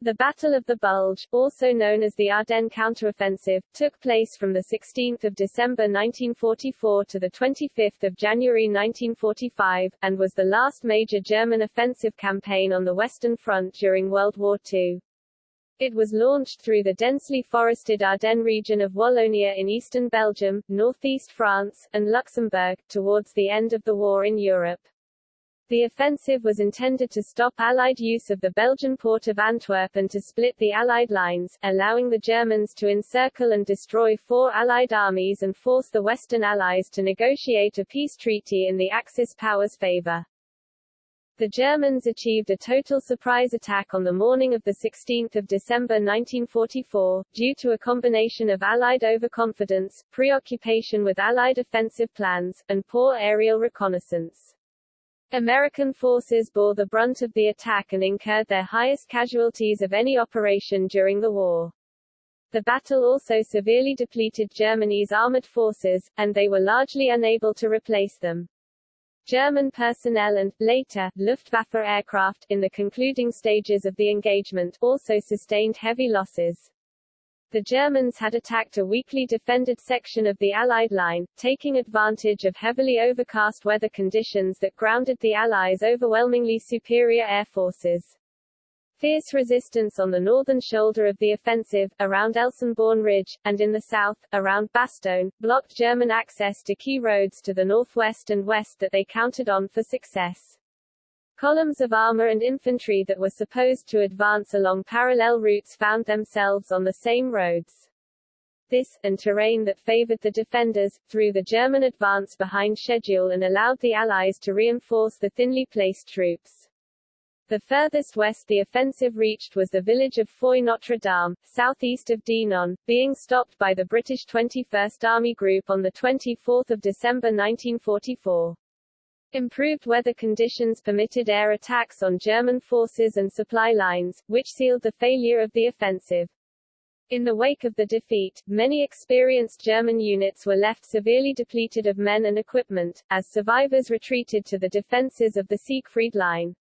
The Battle of the Bulge, also known as the Ardennes counteroffensive, took place from 16 December 1944 to 25 January 1945, and was the last major German offensive campaign on the Western Front during World War II. It was launched through the densely forested Ardennes region of Wallonia in eastern Belgium, northeast France, and Luxembourg, towards the end of the war in Europe. The offensive was intended to stop Allied use of the Belgian port of Antwerp and to split the Allied lines, allowing the Germans to encircle and destroy four Allied armies and force the Western Allies to negotiate a peace treaty in the Axis powers' favor. The Germans achieved a total surprise attack on the morning of 16 December 1944, due to a combination of Allied overconfidence, preoccupation with Allied offensive plans, and poor aerial reconnaissance. American forces bore the brunt of the attack and incurred their highest casualties of any operation during the war. The battle also severely depleted Germany's armored forces, and they were largely unable to replace them. German personnel and, later, Luftwaffe aircraft, in the concluding stages of the engagement, also sustained heavy losses. The Germans had attacked a weakly defended section of the Allied line, taking advantage of heavily overcast weather conditions that grounded the Allies' overwhelmingly superior air forces. Fierce resistance on the northern shoulder of the offensive, around Elsenborn Ridge, and in the south, around Bastogne, blocked German access to key roads to the northwest and west that they counted on for success. Columns of armor and infantry that were supposed to advance along parallel routes found themselves on the same roads. This, and terrain that favored the defenders, threw the German advance behind schedule and allowed the Allies to reinforce the thinly placed troops. The furthest west the offensive reached was the village of Foy Notre Dame, southeast of Dinant, being stopped by the British 21st Army Group on 24 December 1944. Improved weather conditions permitted air attacks on German forces and supply lines, which sealed the failure of the offensive. In the wake of the defeat, many experienced German units were left severely depleted of men and equipment, as survivors retreated to the defenses of the Siegfried Line.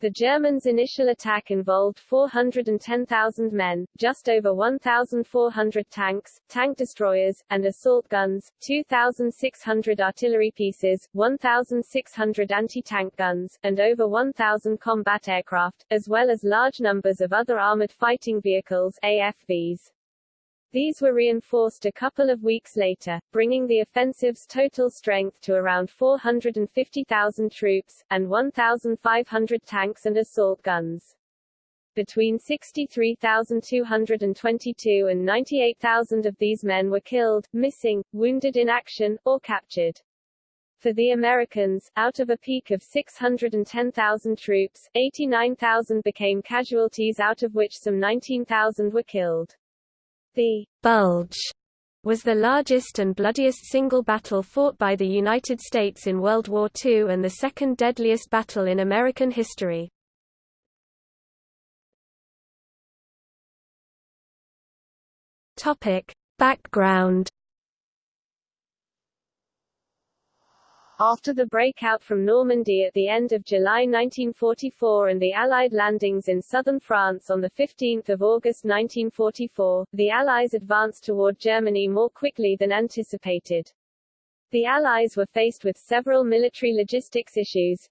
The Germans' initial attack involved 410,000 men, just over 1,400 tanks, tank destroyers, and assault guns, 2,600 artillery pieces, 1,600 anti-tank guns, and over 1,000 combat aircraft, as well as large numbers of other armored fighting vehicles AFVs. These were reinforced a couple of weeks later, bringing the offensive's total strength to around 450,000 troops, and 1,500 tanks and assault guns. Between 63,222 and 98,000 of these men were killed, missing, wounded in action, or captured. For the Americans, out of a peak of 610,000 troops, 89,000 became casualties out of which some 19,000 were killed. The Bulge was the largest and bloodiest single battle fought by the United States in World War II and the second deadliest battle in American history. Topic: Background After the breakout from Normandy at the end of July 1944 and the Allied landings in southern France on 15 August 1944, the Allies advanced toward Germany more quickly than anticipated. The Allies were faced with several military logistics issues.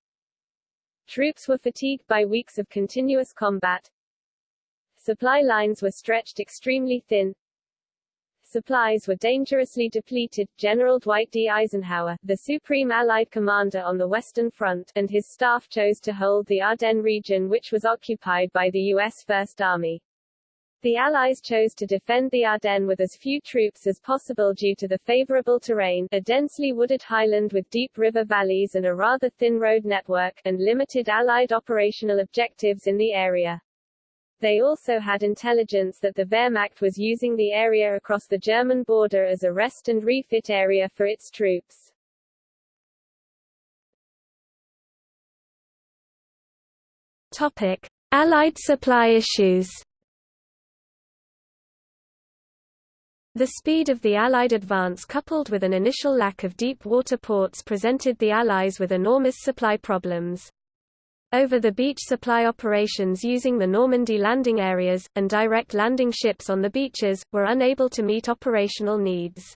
Troops were fatigued by weeks of continuous combat. Supply lines were stretched extremely thin, supplies were dangerously depleted. General Dwight D. Eisenhower, the supreme Allied commander on the Western Front, and his staff chose to hold the Ardennes region which was occupied by the U.S. First Army. The Allies chose to defend the Ardennes with as few troops as possible due to the favorable terrain, a densely wooded highland with deep river valleys and a rather thin road network, and limited Allied operational objectives in the area. They also had intelligence that the Wehrmacht was using the area across the German border as a rest and refit area for its troops. Topic: Allied supply issues. The speed of the Allied advance coupled with an initial lack of deep water ports presented the Allies with enormous supply problems. Over-the-beach supply operations using the Normandy landing areas, and direct landing ships on the beaches, were unable to meet operational needs.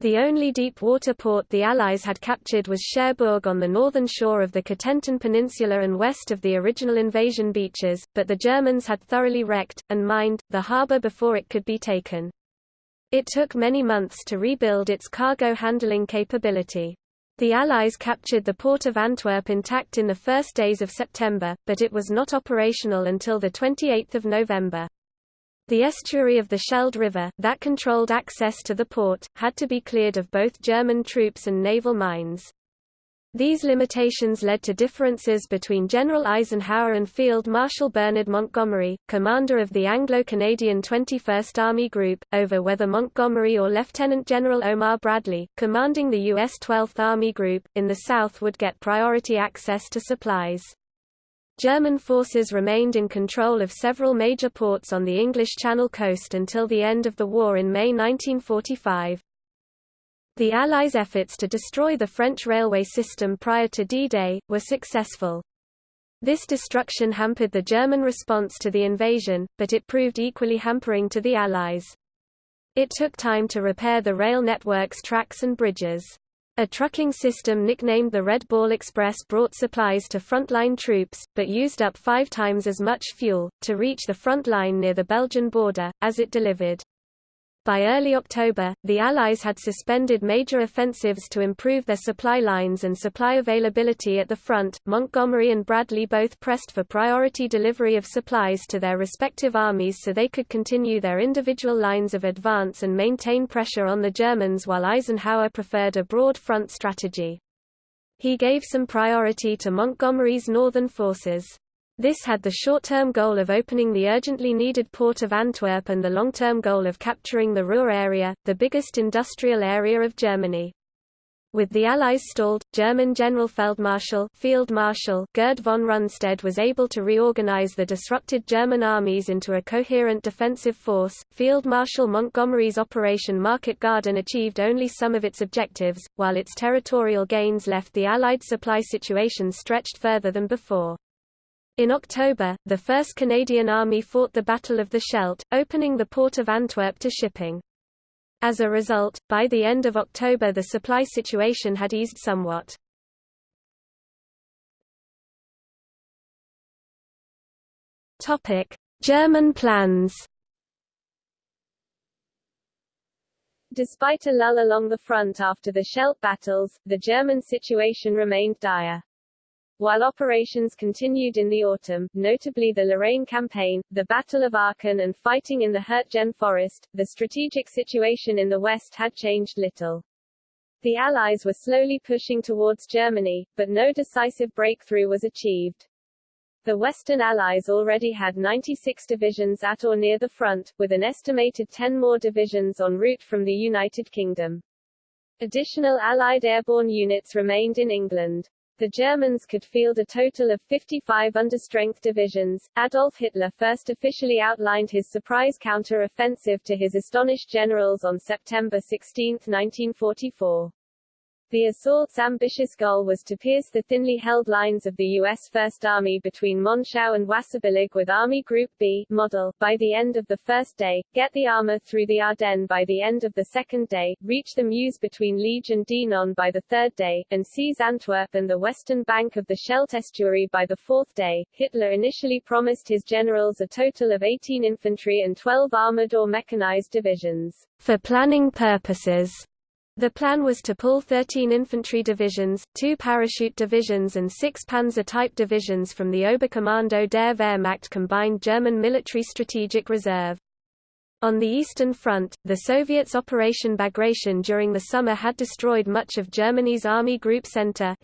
The only deep-water port the Allies had captured was Cherbourg on the northern shore of the Cotentin Peninsula and west of the original invasion beaches, but the Germans had thoroughly wrecked, and mined, the harbour before it could be taken. It took many months to rebuild its cargo handling capability. The Allies captured the port of Antwerp intact in the first days of September, but it was not operational until 28 November. The estuary of the Scheldt River, that controlled access to the port, had to be cleared of both German troops and naval mines. These limitations led to differences between General Eisenhower and Field Marshal Bernard Montgomery, commander of the Anglo-Canadian 21st Army Group, over whether Montgomery or Lieutenant General Omar Bradley, commanding the U.S. 12th Army Group, in the south would get priority access to supplies. German forces remained in control of several major ports on the English Channel coast until the end of the war in May 1945. The Allies' efforts to destroy the French railway system prior to D-Day, were successful. This destruction hampered the German response to the invasion, but it proved equally hampering to the Allies. It took time to repair the rail network's tracks and bridges. A trucking system nicknamed the Red Ball Express brought supplies to frontline troops, but used up five times as much fuel, to reach the front line near the Belgian border, as it delivered. By early October, the Allies had suspended major offensives to improve their supply lines and supply availability at the front. Montgomery and Bradley both pressed for priority delivery of supplies to their respective armies so they could continue their individual lines of advance and maintain pressure on the Germans while Eisenhower preferred a broad front strategy. He gave some priority to Montgomery's northern forces. This had the short-term goal of opening the urgently needed port of Antwerp and the long-term goal of capturing the Ruhr area, the biggest industrial area of Germany. With the Allies stalled, German General Feldmarschall Field Marshal Gerd von Rundstedt was able to reorganize the disrupted German armies into a coherent defensive force. Field Marshal Montgomery's Operation Market Garden achieved only some of its objectives, while its territorial gains left the Allied supply situation stretched further than before. In October, the 1st Canadian Army fought the Battle of the Scheldt, opening the port of Antwerp to shipping. As a result, by the end of October the supply situation had eased somewhat. German plans Despite a lull along the front after the Scheldt battles, the German situation remained dire. While operations continued in the autumn, notably the Lorraine campaign, the Battle of Aachen and fighting in the Hürtgen forest, the strategic situation in the west had changed little. The Allies were slowly pushing towards Germany, but no decisive breakthrough was achieved. The Western Allies already had 96 divisions at or near the front, with an estimated 10 more divisions en route from the United Kingdom. Additional Allied airborne units remained in England. The Germans could field a total of 55 understrength divisions. Adolf Hitler first officially outlined his surprise counter-offensive to his astonished generals on September 16, 1944. The assault's ambitious goal was to pierce the thinly held lines of the U.S. First Army between Monschau and Wasserbillig with Army Group B model by the end of the first day, get the armor through the Ardennes by the end of the second day, reach the Meuse between Liege and Dinant by the third day, and seize Antwerp and the western bank of the Scheldt estuary by the fourth day. Hitler initially promised his generals a total of 18 infantry and 12 armored or mechanized divisions. For planning purposes, the plan was to pull 13 infantry divisions, two parachute divisions and six Panzer-type divisions from the Oberkommando der Wehrmacht combined German military strategic reserve. On the Eastern Front, the Soviets' Operation Bagration during the summer had destroyed much of Germany's Army Group Center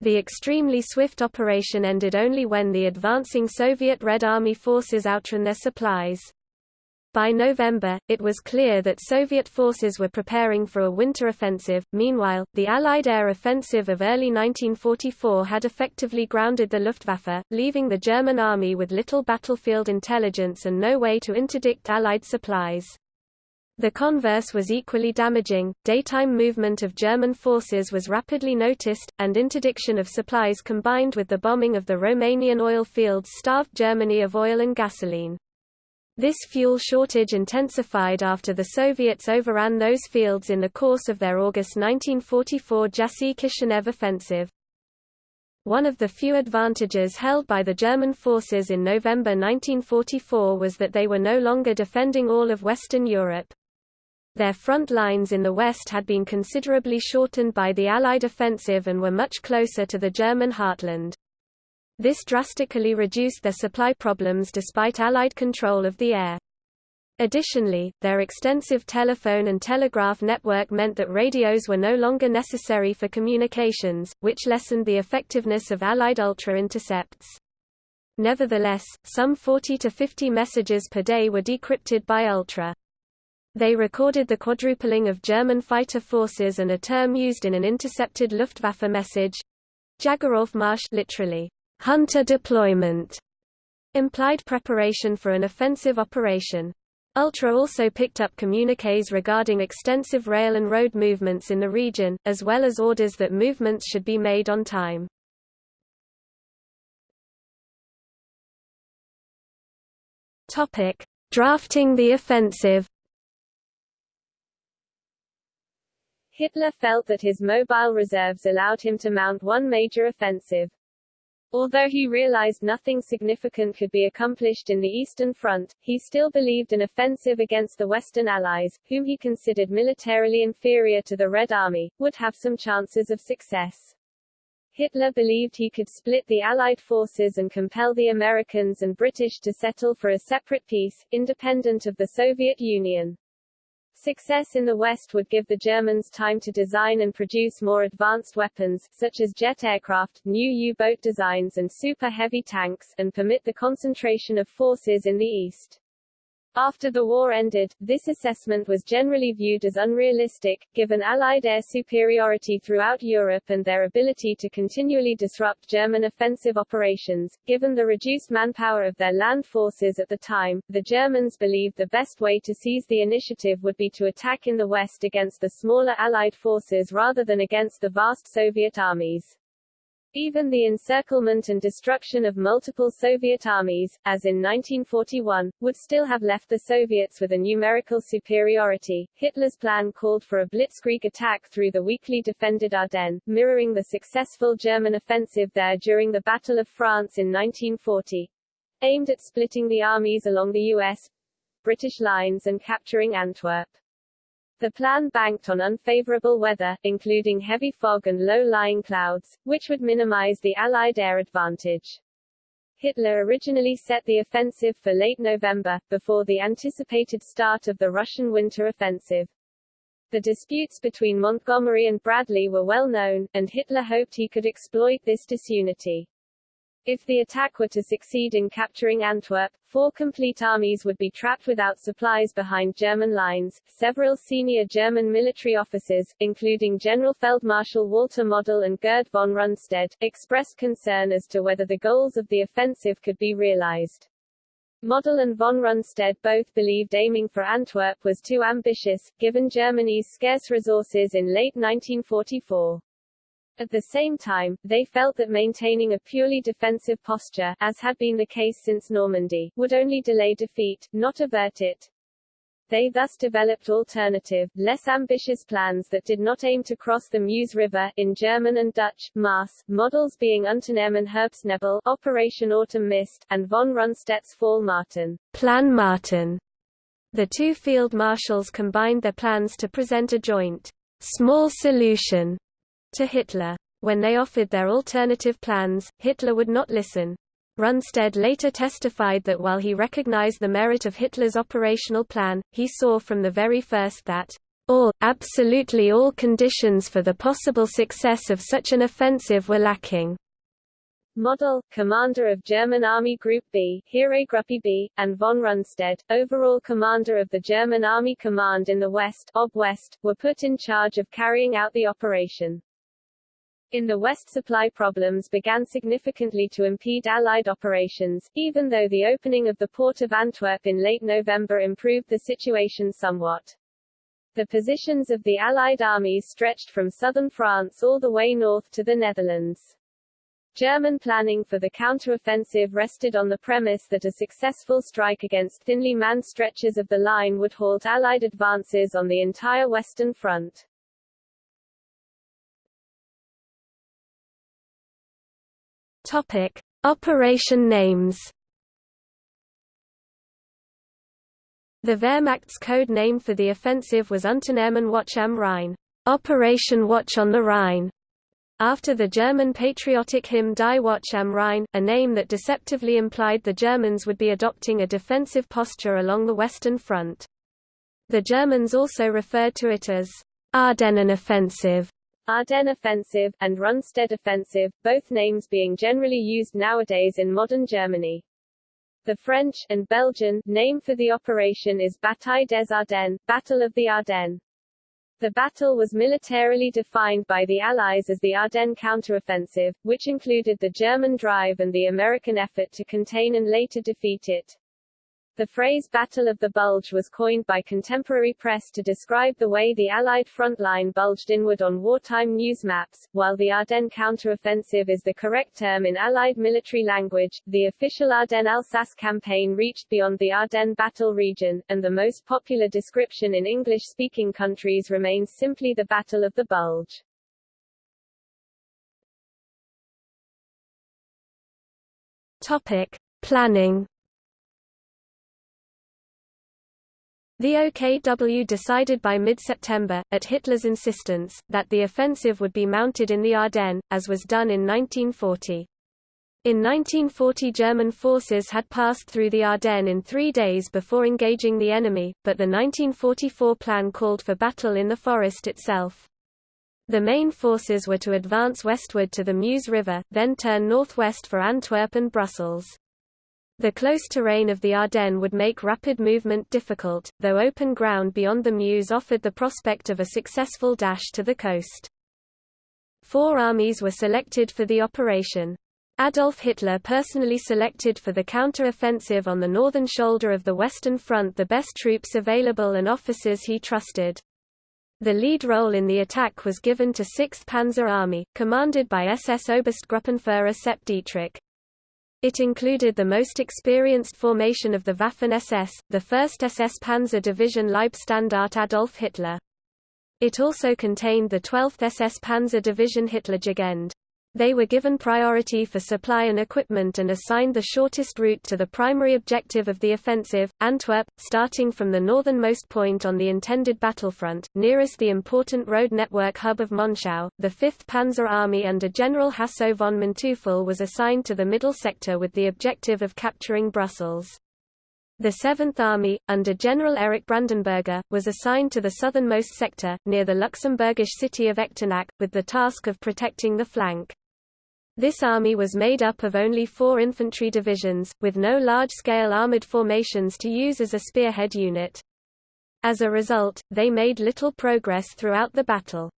The extremely swift operation ended only when the advancing Soviet Red Army forces outran their supplies. By November, it was clear that Soviet forces were preparing for a winter offensive. Meanwhile, the Allied air offensive of early 1944 had effectively grounded the Luftwaffe, leaving the German army with little battlefield intelligence and no way to interdict Allied supplies. The converse was equally damaging, daytime movement of German forces was rapidly noticed, and interdiction of supplies combined with the bombing of the Romanian oil fields starved Germany of oil and gasoline. This fuel shortage intensified after the Soviets overran those fields in the course of their August 1944 Jassy-Kishinev offensive. One of the few advantages held by the German forces in November 1944 was that they were no longer defending all of Western Europe. Their front lines in the west had been considerably shortened by the Allied offensive and were much closer to the German heartland. This drastically reduced their supply problems despite Allied control of the air. Additionally, their extensive telephone and telegraph network meant that radios were no longer necessary for communications, which lessened the effectiveness of Allied ultra-intercepts. Nevertheless, some 40 to 50 messages per day were decrypted by ultra. They recorded the quadrupling of German fighter forces and a term used in an intercepted Luftwaffe message Jägeraufmarsch literally, hunter deployment, implied preparation for an offensive operation. Ultra also picked up communiques regarding extensive rail and road movements in the region, as well as orders that movements should be made on time. Topic: Drafting the offensive. Hitler felt that his mobile reserves allowed him to mount one major offensive. Although he realized nothing significant could be accomplished in the Eastern Front, he still believed an offensive against the Western Allies, whom he considered militarily inferior to the Red Army, would have some chances of success. Hitler believed he could split the Allied forces and compel the Americans and British to settle for a separate peace, independent of the Soviet Union. Success in the West would give the Germans time to design and produce more advanced weapons, such as jet aircraft, new U-boat designs and super-heavy tanks, and permit the concentration of forces in the East. After the war ended, this assessment was generally viewed as unrealistic, given Allied air superiority throughout Europe and their ability to continually disrupt German offensive operations. Given the reduced manpower of their land forces at the time, the Germans believed the best way to seize the initiative would be to attack in the west against the smaller Allied forces rather than against the vast Soviet armies. Even the encirclement and destruction of multiple Soviet armies, as in 1941, would still have left the Soviets with a numerical superiority. Hitler's plan called for a blitzkrieg attack through the weakly defended Ardennes, mirroring the successful German offensive there during the Battle of France in 1940. Aimed at splitting the armies along the U.S. British lines and capturing Antwerp. The plan banked on unfavorable weather, including heavy fog and low-lying clouds, which would minimize the Allied air advantage. Hitler originally set the offensive for late November, before the anticipated start of the Russian winter offensive. The disputes between Montgomery and Bradley were well known, and Hitler hoped he could exploit this disunity. If the attack were to succeed in capturing Antwerp, four complete armies would be trapped without supplies behind German lines. Several senior German military officers, including General Feldmarschall Walter Model and Gerd von Rundstedt, expressed concern as to whether the goals of the offensive could be realized. Model and von Rundstedt both believed aiming for Antwerp was too ambitious, given Germany's scarce resources in late 1944. At the same time, they felt that maintaining a purely defensive posture, as had been the case since Normandy, would only delay defeat, not avert it. They thus developed alternative, less ambitious plans that did not aim to cross the Meuse River in German and Dutch, Maas, models being Unternehmen Herbstnebel, Operation Autumn Mist, and von Rundstedt's Fall Martin, Plan Martin. The two field marshals combined their plans to present a joint, small solution to Hitler. When they offered their alternative plans, Hitler would not listen. Rundstedt later testified that while he recognized the merit of Hitler's operational plan, he saw from the very first that all, absolutely all conditions for the possible success of such an offensive were lacking. Model, commander of German Army Group B, Heeresgruppe B, and von Rundstedt, overall commander of the German Army Command in the West, Ob West, were put in charge of carrying out the operation. In the West supply problems began significantly to impede Allied operations, even though the opening of the port of Antwerp in late November improved the situation somewhat. The positions of the Allied armies stretched from southern France all the way north to the Netherlands. German planning for the counteroffensive rested on the premise that a successful strike against thinly manned stretches of the line would halt Allied advances on the entire Western Front. Topic. Operation names The Wehrmacht's code name for the offensive was Unternehmen Wacht am Rhein, Operation Watch on the Rhine, after the German patriotic hymn Die Wacht am Rhein, a name that deceptively implied the Germans would be adopting a defensive posture along the Western Front. The Germans also referred to it as Ardennen Offensive, Ardennes Offensive, and Rundstedt Offensive, both names being generally used nowadays in modern Germany. The French and Belgian name for the operation is Bataille des Ardennes, Battle of the Ardennes. The battle was militarily defined by the Allies as the Ardennes counteroffensive, which included the German drive and the American effort to contain and later defeat it. The phrase Battle of the Bulge was coined by contemporary press to describe the way the Allied front line bulged inward on wartime news maps. While the Ardennes counteroffensive is the correct term in Allied military language, the official Ardennes-Alsace campaign reached beyond the Ardennes battle region, and the most popular description in English-speaking countries remains simply the Battle of the Bulge. Topic: Planning The OKW decided by mid-September, at Hitler's insistence, that the offensive would be mounted in the Ardennes, as was done in 1940. In 1940 German forces had passed through the Ardennes in three days before engaging the enemy, but the 1944 plan called for battle in the forest itself. The main forces were to advance westward to the Meuse River, then turn northwest for Antwerp and Brussels. The close terrain of the Ardennes would make rapid movement difficult, though open ground beyond the Meuse offered the prospect of a successful dash to the coast. Four armies were selected for the operation. Adolf Hitler personally selected for the counter-offensive on the northern shoulder of the Western Front the best troops available and officers he trusted. The lead role in the attack was given to 6th Panzer Army, commanded by SS Oberstgruppenführer Sepp Dietrich. It included the most experienced formation of the Waffen-SS, the 1st SS Panzer Division Leibstandarte Adolf Hitler. It also contained the 12th SS Panzer Division Hitlerjugend. They were given priority for supply and equipment and assigned the shortest route to the primary objective of the offensive, Antwerp, starting from the northernmost point on the intended battlefront, nearest the important road network hub of Monschau. The 5th Panzer Army under General Hasso von Manteuffel was assigned to the middle sector with the objective of capturing Brussels. The 7th Army, under General Erich Brandenberger, was assigned to the southernmost sector, near the Luxembourgish city of Echternach, with the task of protecting the flank. This army was made up of only four infantry divisions, with no large-scale armored formations to use as a spearhead unit. As a result, they made little progress throughout the battle.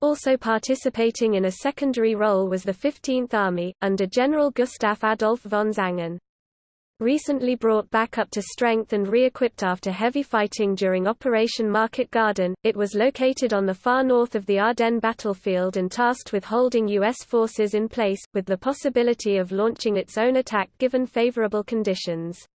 Also participating in a secondary role was the 15th Army, under General Gustav Adolf von Zangen. Recently brought back up to strength and re-equipped after heavy fighting during Operation Market Garden, it was located on the far north of the Ardennes battlefield and tasked with holding U.S. forces in place, with the possibility of launching its own attack given favorable conditions.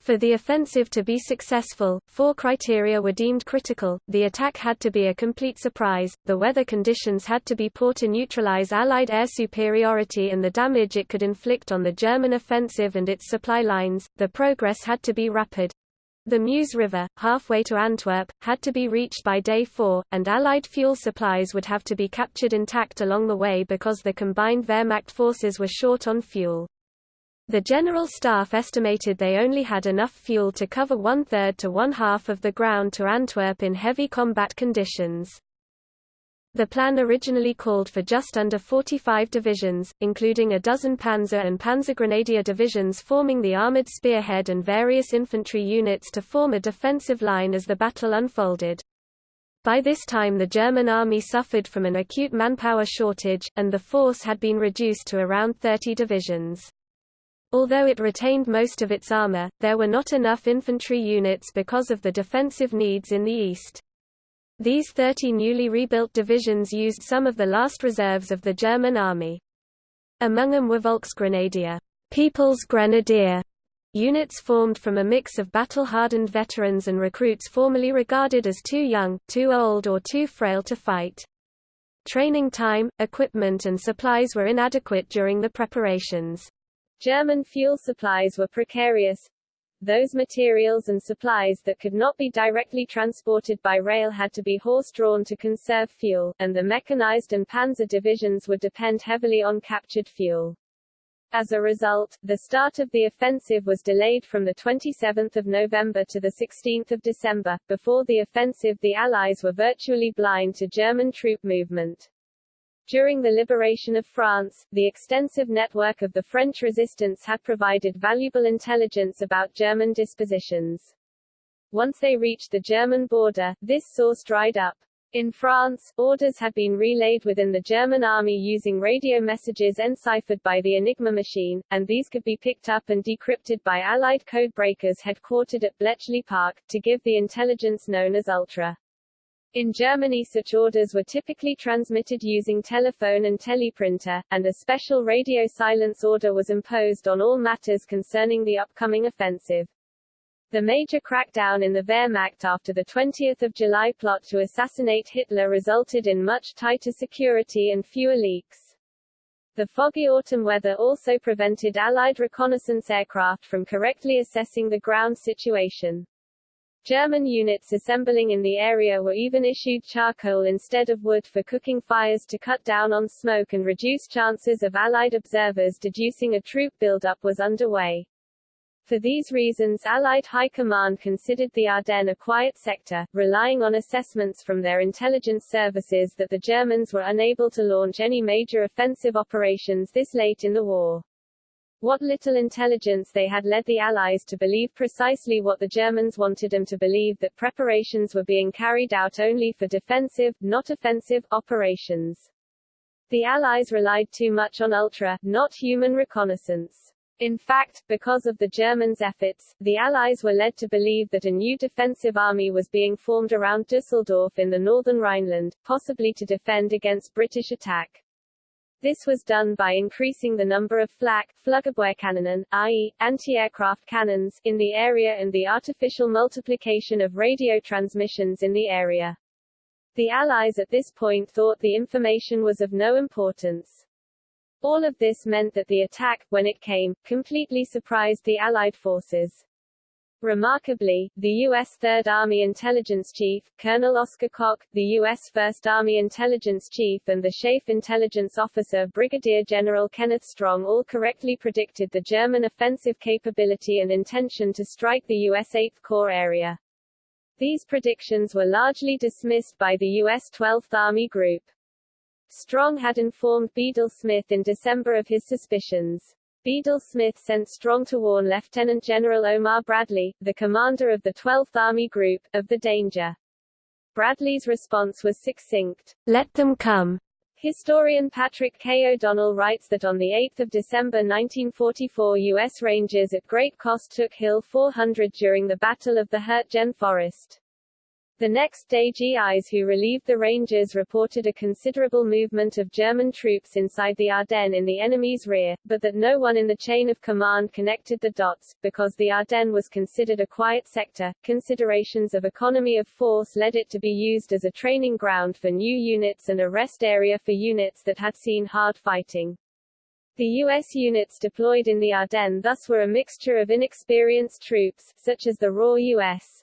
For the offensive to be successful, four criteria were deemed critical, the attack had to be a complete surprise, the weather conditions had to be poor to neutralize Allied air superiority and the damage it could inflict on the German offensive and its supply lines, the progress had to be rapid. The Meuse River, halfway to Antwerp, had to be reached by day 4, and Allied fuel supplies would have to be captured intact along the way because the combined Wehrmacht forces were short on fuel. The General Staff estimated they only had enough fuel to cover one-third to one-half of the ground to Antwerp in heavy combat conditions. The plan originally called for just under 45 divisions, including a dozen Panzer and Panzergrenadier divisions forming the armored spearhead and various infantry units to form a defensive line as the battle unfolded. By this time the German army suffered from an acute manpower shortage, and the force had been reduced to around 30 divisions. Although it retained most of its armor, there were not enough infantry units because of the defensive needs in the east. These 30 newly rebuilt divisions used some of the last reserves of the German army. Among them were Volksgrenadier, People's Grenadier, units formed from a mix of battle-hardened veterans and recruits formerly regarded as too young, too old or too frail to fight. Training time, equipment and supplies were inadequate during the preparations. German fuel supplies were precarious. Those materials and supplies that could not be directly transported by rail had to be horse-drawn to conserve fuel, and the mechanized and panzer divisions would depend heavily on captured fuel. As a result, the start of the offensive was delayed from 27 November to 16 December. Before the offensive the Allies were virtually blind to German troop movement. During the liberation of France, the extensive network of the French resistance had provided valuable intelligence about German dispositions. Once they reached the German border, this source dried up. In France, orders had been relayed within the German army using radio messages enciphered by the Enigma machine, and these could be picked up and decrypted by Allied code breakers headquartered at Bletchley Park, to give the intelligence known as Ultra. In Germany such orders were typically transmitted using telephone and teleprinter, and a special radio silence order was imposed on all matters concerning the upcoming offensive. The major crackdown in the Wehrmacht after the 20th of July plot to assassinate Hitler resulted in much tighter security and fewer leaks. The foggy autumn weather also prevented Allied reconnaissance aircraft from correctly assessing the ground situation. German units assembling in the area were even issued charcoal instead of wood for cooking fires to cut down on smoke and reduce chances of Allied observers deducing a troop buildup was underway. For these reasons Allied High Command considered the Ardennes a quiet sector, relying on assessments from their intelligence services that the Germans were unable to launch any major offensive operations this late in the war. What little intelligence they had led the Allies to believe precisely what the Germans wanted them to believe that preparations were being carried out only for defensive, not offensive, operations. The Allies relied too much on ultra, not human reconnaissance. In fact, because of the Germans' efforts, the Allies were led to believe that a new defensive army was being formed around Dusseldorf in the northern Rhineland, possibly to defend against British attack. This was done by increasing the number of flak, Flugabwehrkanonen, i.e., anti-aircraft cannons, in the area and the artificial multiplication of radio transmissions in the area. The Allies at this point thought the information was of no importance. All of this meant that the attack, when it came, completely surprised the Allied forces. Remarkably, the U.S. Third Army Intelligence Chief, Colonel Oscar Koch, the U.S. First Army Intelligence Chief and the SHAEF Intelligence Officer Brigadier General Kenneth Strong all correctly predicted the German offensive capability and intention to strike the U.S. Eighth Corps area. These predictions were largely dismissed by the U.S. 12th Army Group. Strong had informed Bedell Smith in December of his suspicions. Bedell Smith sent Strong to warn Lieutenant General Omar Bradley, the commander of the 12th Army Group, of the danger. Bradley's response was succinct, let them come. Historian Patrick K. O'Donnell writes that on 8 December 1944 U.S. Rangers at great cost took Hill 400 during the Battle of the Hurtgen Forest. The next day GIs who relieved the Rangers reported a considerable movement of German troops inside the Ardennes in the enemy's rear, but that no one in the chain of command connected the dots, because the Ardennes was considered a quiet sector. Considerations of economy of force led it to be used as a training ground for new units and a rest area for units that had seen hard fighting. The U.S. units deployed in the Ardennes thus were a mixture of inexperienced troops, such as the raw U.S.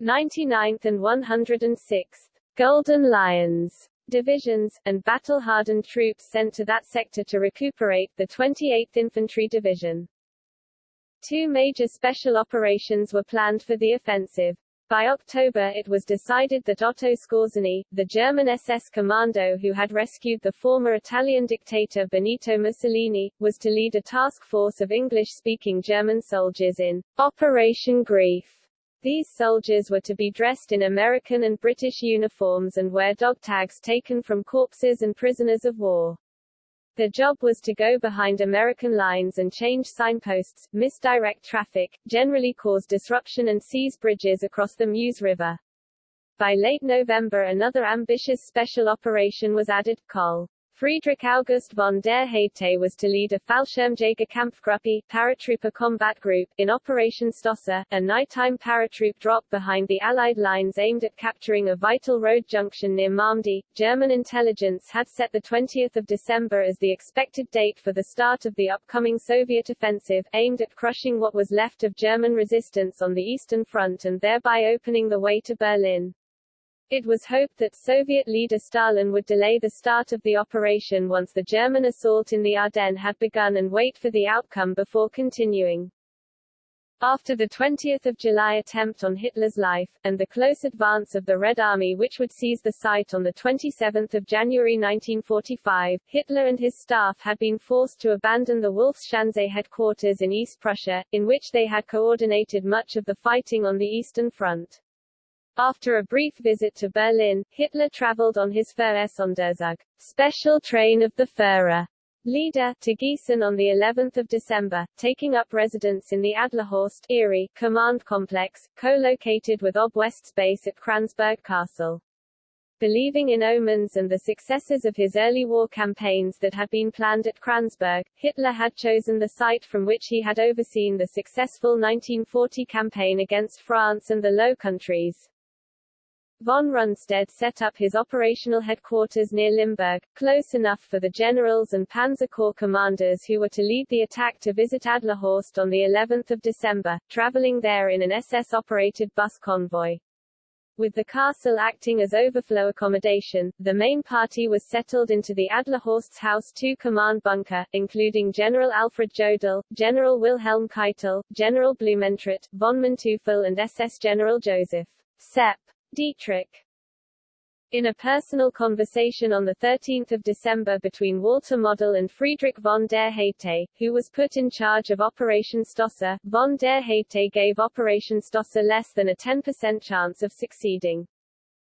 99th and 106th Golden Lions divisions, and battle-hardened troops sent to that sector to recuperate, the 28th Infantry Division. Two major special operations were planned for the offensive. By October it was decided that Otto Skorzeny, the German SS commando who had rescued the former Italian dictator Benito Mussolini, was to lead a task force of English-speaking German soldiers in Operation Greif these soldiers were to be dressed in American and British uniforms and wear dog tags taken from corpses and prisoners of war. Their job was to go behind American lines and change signposts, misdirect traffic, generally cause disruption and seize bridges across the Meuse River. By late November another ambitious special operation was added, Col. Friedrich August von der Heydte was to lead a Fallschirmjägerkampfgruppe paratrooper combat group in Operation Stösser, a nighttime paratroop drop behind the Allied lines aimed at capturing a vital road junction near Malmedy. German intelligence had set the 20th of December as the expected date for the start of the upcoming Soviet offensive, aimed at crushing what was left of German resistance on the Eastern Front and thereby opening the way to Berlin. It was hoped that Soviet leader Stalin would delay the start of the operation once the German assault in the Ardennes had begun and wait for the outcome before continuing. After the 20th of July attempt on Hitler's life, and the close advance of the Red Army which would seize the site on 27 January 1945, Hitler and his staff had been forced to abandon the Wolfsschanze headquarters in East Prussia, in which they had coordinated much of the fighting on the Eastern Front. After a brief visit to Berlin, Hitler traveled on his Führersonderzug, special train of the Führer leader, to Gießen on the 11th of December, taking up residence in the Adlerhorst Eyrie command complex, co-located with Ob West's base at Kransberg Castle. Believing in omens and the successes of his early war campaigns that had been planned at Kransberg, Hitler had chosen the site from which he had overseen the successful 1940 campaign against France and the Low Countries. Von Rundstedt set up his operational headquarters near Limburg, close enough for the generals and Panzer Corps commanders who were to lead the attack to visit Adlerhorst on the 11th of December, traveling there in an SS-operated bus convoy. With the castle acting as overflow accommodation, the main party was settled into the Adlerhorst's House 2 command bunker, including General Alfred Jodl, General Wilhelm Keitel, General Blumentritt, von Manteuffel and SS General Joseph Sepp Dietrich in a personal conversation on 13 December between Walter Model and Friedrich von der Heydte, who was put in charge of Operation Stösser, von der Heydte gave Operation Stösser less than a 10% chance of succeeding.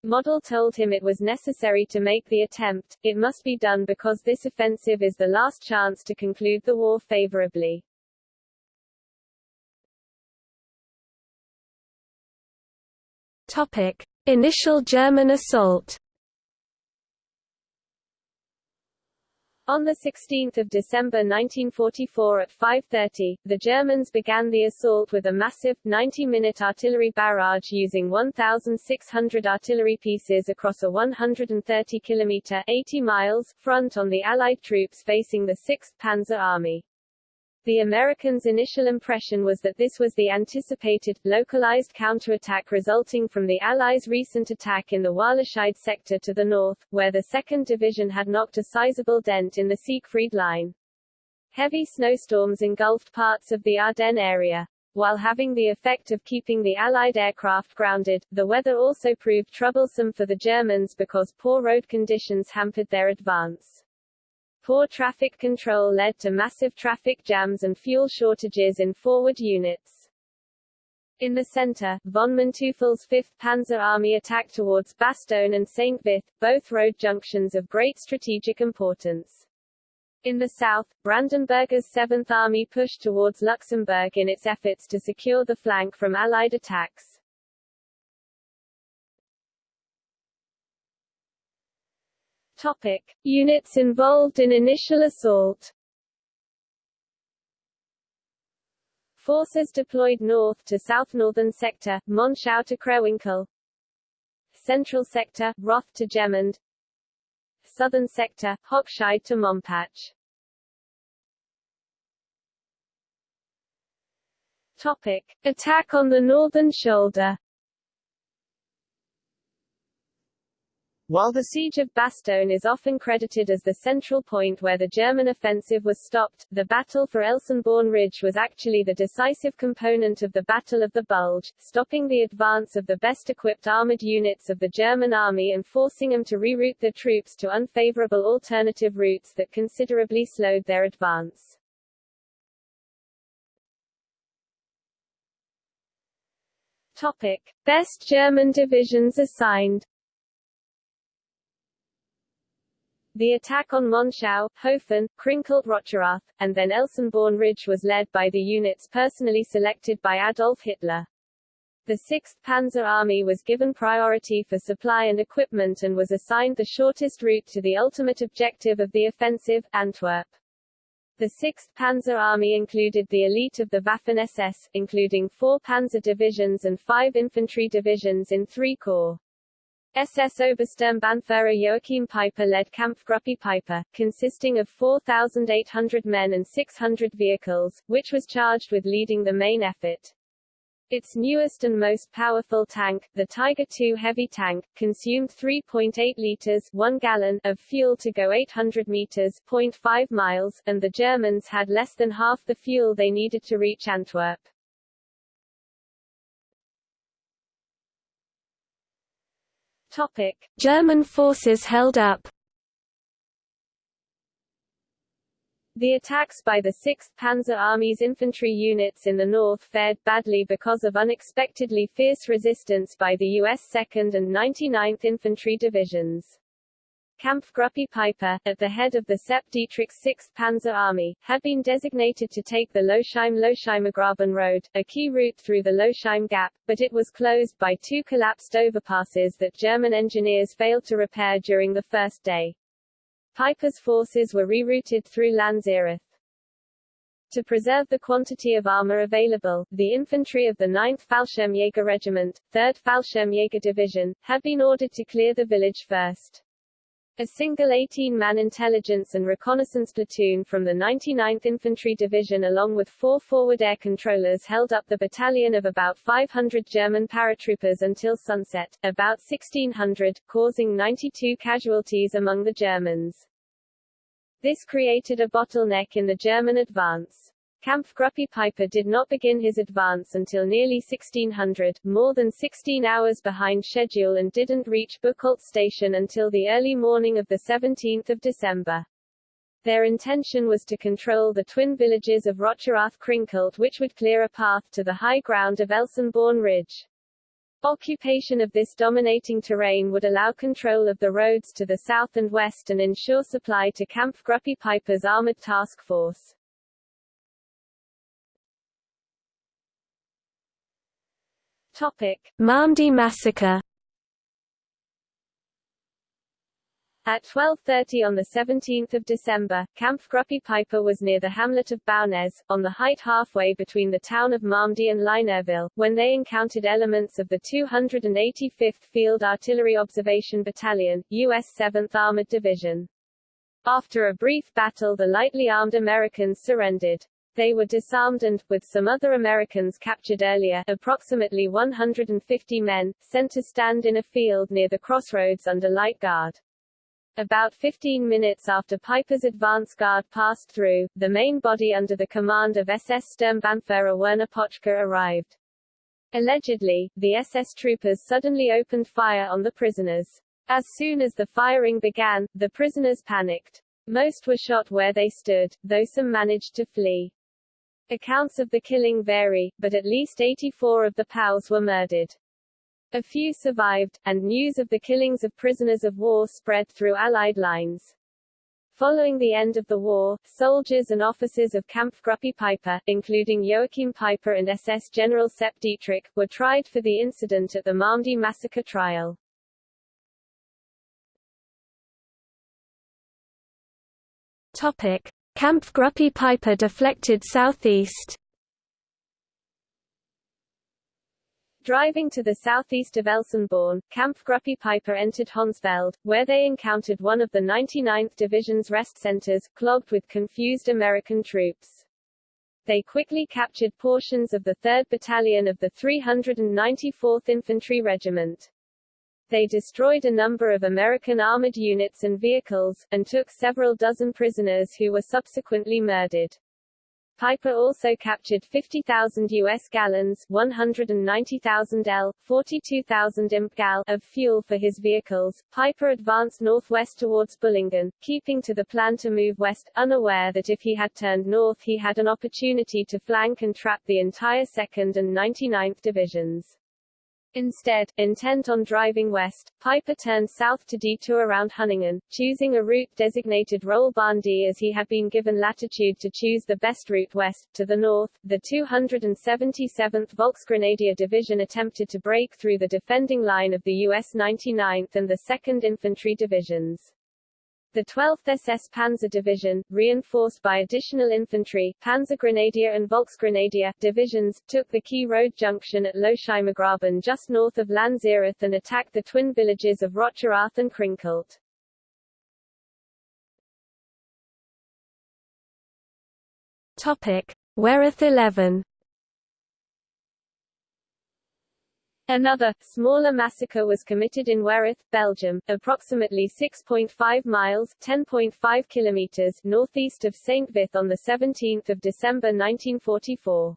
Model told him it was necessary to make the attempt, it must be done because this offensive is the last chance to conclude the war favorably. Topic: Initial German assault. On 16 December 1944 at 5.30, the Germans began the assault with a massive, 90-minute artillery barrage using 1,600 artillery pieces across a 130-kilometre 80 miles front on the Allied troops facing the 6th Panzer Army. The Americans' initial impression was that this was the anticipated, localized counterattack resulting from the Allies' recent attack in the Wahlerscheid sector to the north, where the 2nd Division had knocked a sizable dent in the Siegfried Line. Heavy snowstorms engulfed parts of the Ardennes area. While having the effect of keeping the Allied aircraft grounded, the weather also proved troublesome for the Germans because poor road conditions hampered their advance. Poor traffic control led to massive traffic jams and fuel shortages in forward units. In the center, von Manteuffel's 5th Panzer Army attacked towards Bastogne and St. Vith, both road junctions of great strategic importance. In the south, Brandenberger's 7th Army pushed towards Luxembourg in its efforts to secure the flank from Allied attacks. Topic. Units involved in initial assault. Forces deployed north to south northern sector, Monschau to Krewinkel Central sector, Roth to Gemund Southern sector, Hochscheid to Mompach Topic. Attack on the northern shoulder While the siege of Bastogne is often credited as the central point where the German offensive was stopped, the battle for Elsenborn Ridge was actually the decisive component of the Battle of the Bulge, stopping the advance of the best-equipped armored units of the German army and forcing them to reroute their troops to unfavorable alternative routes that considerably slowed their advance. Topic. Best German divisions assigned The attack on Monschau, Hofen, Krinkelt-Rocherath, and then Elsenborn Ridge was led by the units personally selected by Adolf Hitler. The 6th Panzer Army was given priority for supply and equipment and was assigned the shortest route to the ultimate objective of the offensive, Antwerp. The 6th Panzer Army included the elite of the Waffen-SS, including four panzer divisions and five infantry divisions in three corps. SS Obersturmbannführer Joachim Peiper led Kampfgruppe Peiper, consisting of 4,800 men and 600 vehicles, which was charged with leading the main effort. Its newest and most powerful tank, the Tiger II heavy tank, consumed 3.8 liters 1 gallon of fuel to go 800 meters 0.5 miles, and the Germans had less than half the fuel they needed to reach Antwerp. Topic. German forces held up The attacks by the 6th Panzer Army's infantry units in the north fared badly because of unexpectedly fierce resistance by the U.S. 2nd and 99th Infantry Divisions. Kampfgruppe Peiper, at the head of the Sepp Dietrich's 6th Panzer Army, had been designated to take the Losheim-Losheimergraben road, a key route through the Losheim Gap, but it was closed by two collapsed overpasses that German engineers failed to repair during the first day. Peiper's forces were rerouted through Lanzerath. To preserve the quantity of armor available, the infantry of the 9th Fallschirmjäger Regiment, 3rd Fallschirmjäger Division, had been ordered to clear the village first. A single 18-man intelligence and reconnaissance platoon from the 99th Infantry Division along with four forward air controllers held up the battalion of about 500 German paratroopers until sunset, about 1600, causing 92 casualties among the Germans. This created a bottleneck in the German advance. Kampfgruppe Peiper did not begin his advance until nearly 1600, more than 16 hours behind schedule and didn't reach Buchholz station until the early morning of 17 December. Their intention was to control the twin villages of Rocherath Krinkelt which would clear a path to the high ground of Elsenborn Ridge. Occupation of this dominating terrain would allow control of the roads to the south and west and ensure supply to Kampfgruppe Peiper's armored task force. Malmedy massacre. At 12.30 on 17 December, Kampfgruppe Peiper was near the hamlet of Baugnez, on the height halfway between the town of Malmedy and Ligneuville, when they encountered elements of the 285th Field Artillery Observation Battalion, U.S. 7th Armored Division. After a brief battle the lightly armed Americans surrendered. They were disarmed and, with some other Americans captured earlier, approximately 150 men, sent to stand in a field near the crossroads under light guard. About 15 minutes after Peiper's advance guard passed through, the main body under the command of SS Sturmbannführer Werner Poetschke arrived. Allegedly, the SS troopers suddenly opened fire on the prisoners. As soon as the firing began, the prisoners panicked. Most were shot where they stood, though some managed to flee. Accounts of the killing vary, but at least 84 of the POWs were murdered. A few survived, and news of the killings of prisoners of war spread through Allied lines. Following the end of the war, soldiers and officers of Kampfgruppe Peiper, including Joachim Peiper and SS General Sepp Dietrich, were tried for the incident at the Malmedy massacre trial. Topic. Kampfgruppe Peiper deflected southeast. Driving to the southeast of Elsenborn, Kampfgruppe Peiper entered Honsfeld, where they encountered one of the 99th Division's rest centers, clogged with confused American troops. They quickly captured portions of the 3rd Battalion of the 394th Infantry Regiment. They destroyed a number of American armored units and vehicles, and took several dozen prisoners who were subsequently murdered. Peiper also captured 50,000 U.S. gallons 190,000 L, 42,000 imp gal of fuel for his vehicles. Peiper advanced northwest towards Bullingen, keeping to the plan to move west, unaware that if he had turned north he had an opportunity to flank and trap the entire 2nd and 99th Divisions. Instead, intent on driving west, Peiper turned south to detour around Hunningen, choosing a route designated Roll D as he had been given latitude to choose the best route west. To the north, the 277th Volksgrenadier Division attempted to break through the defending line of the U.S. 99th and the 2nd Infantry Divisions. The 12th SS Panzer Division, reinforced by additional infantry, Panzergrenadier and Volksgrenadier, divisions, took the key road junction at Losheimergraben just north of Lanzerath and attacked the twin villages of Rocherath and Krinkelt. Topic. Wereth 11 Another, smaller massacre was committed in Wereth, Belgium, approximately 6.5 miles 10.5 kilometers northeast of St. Vith on 17 December 1944.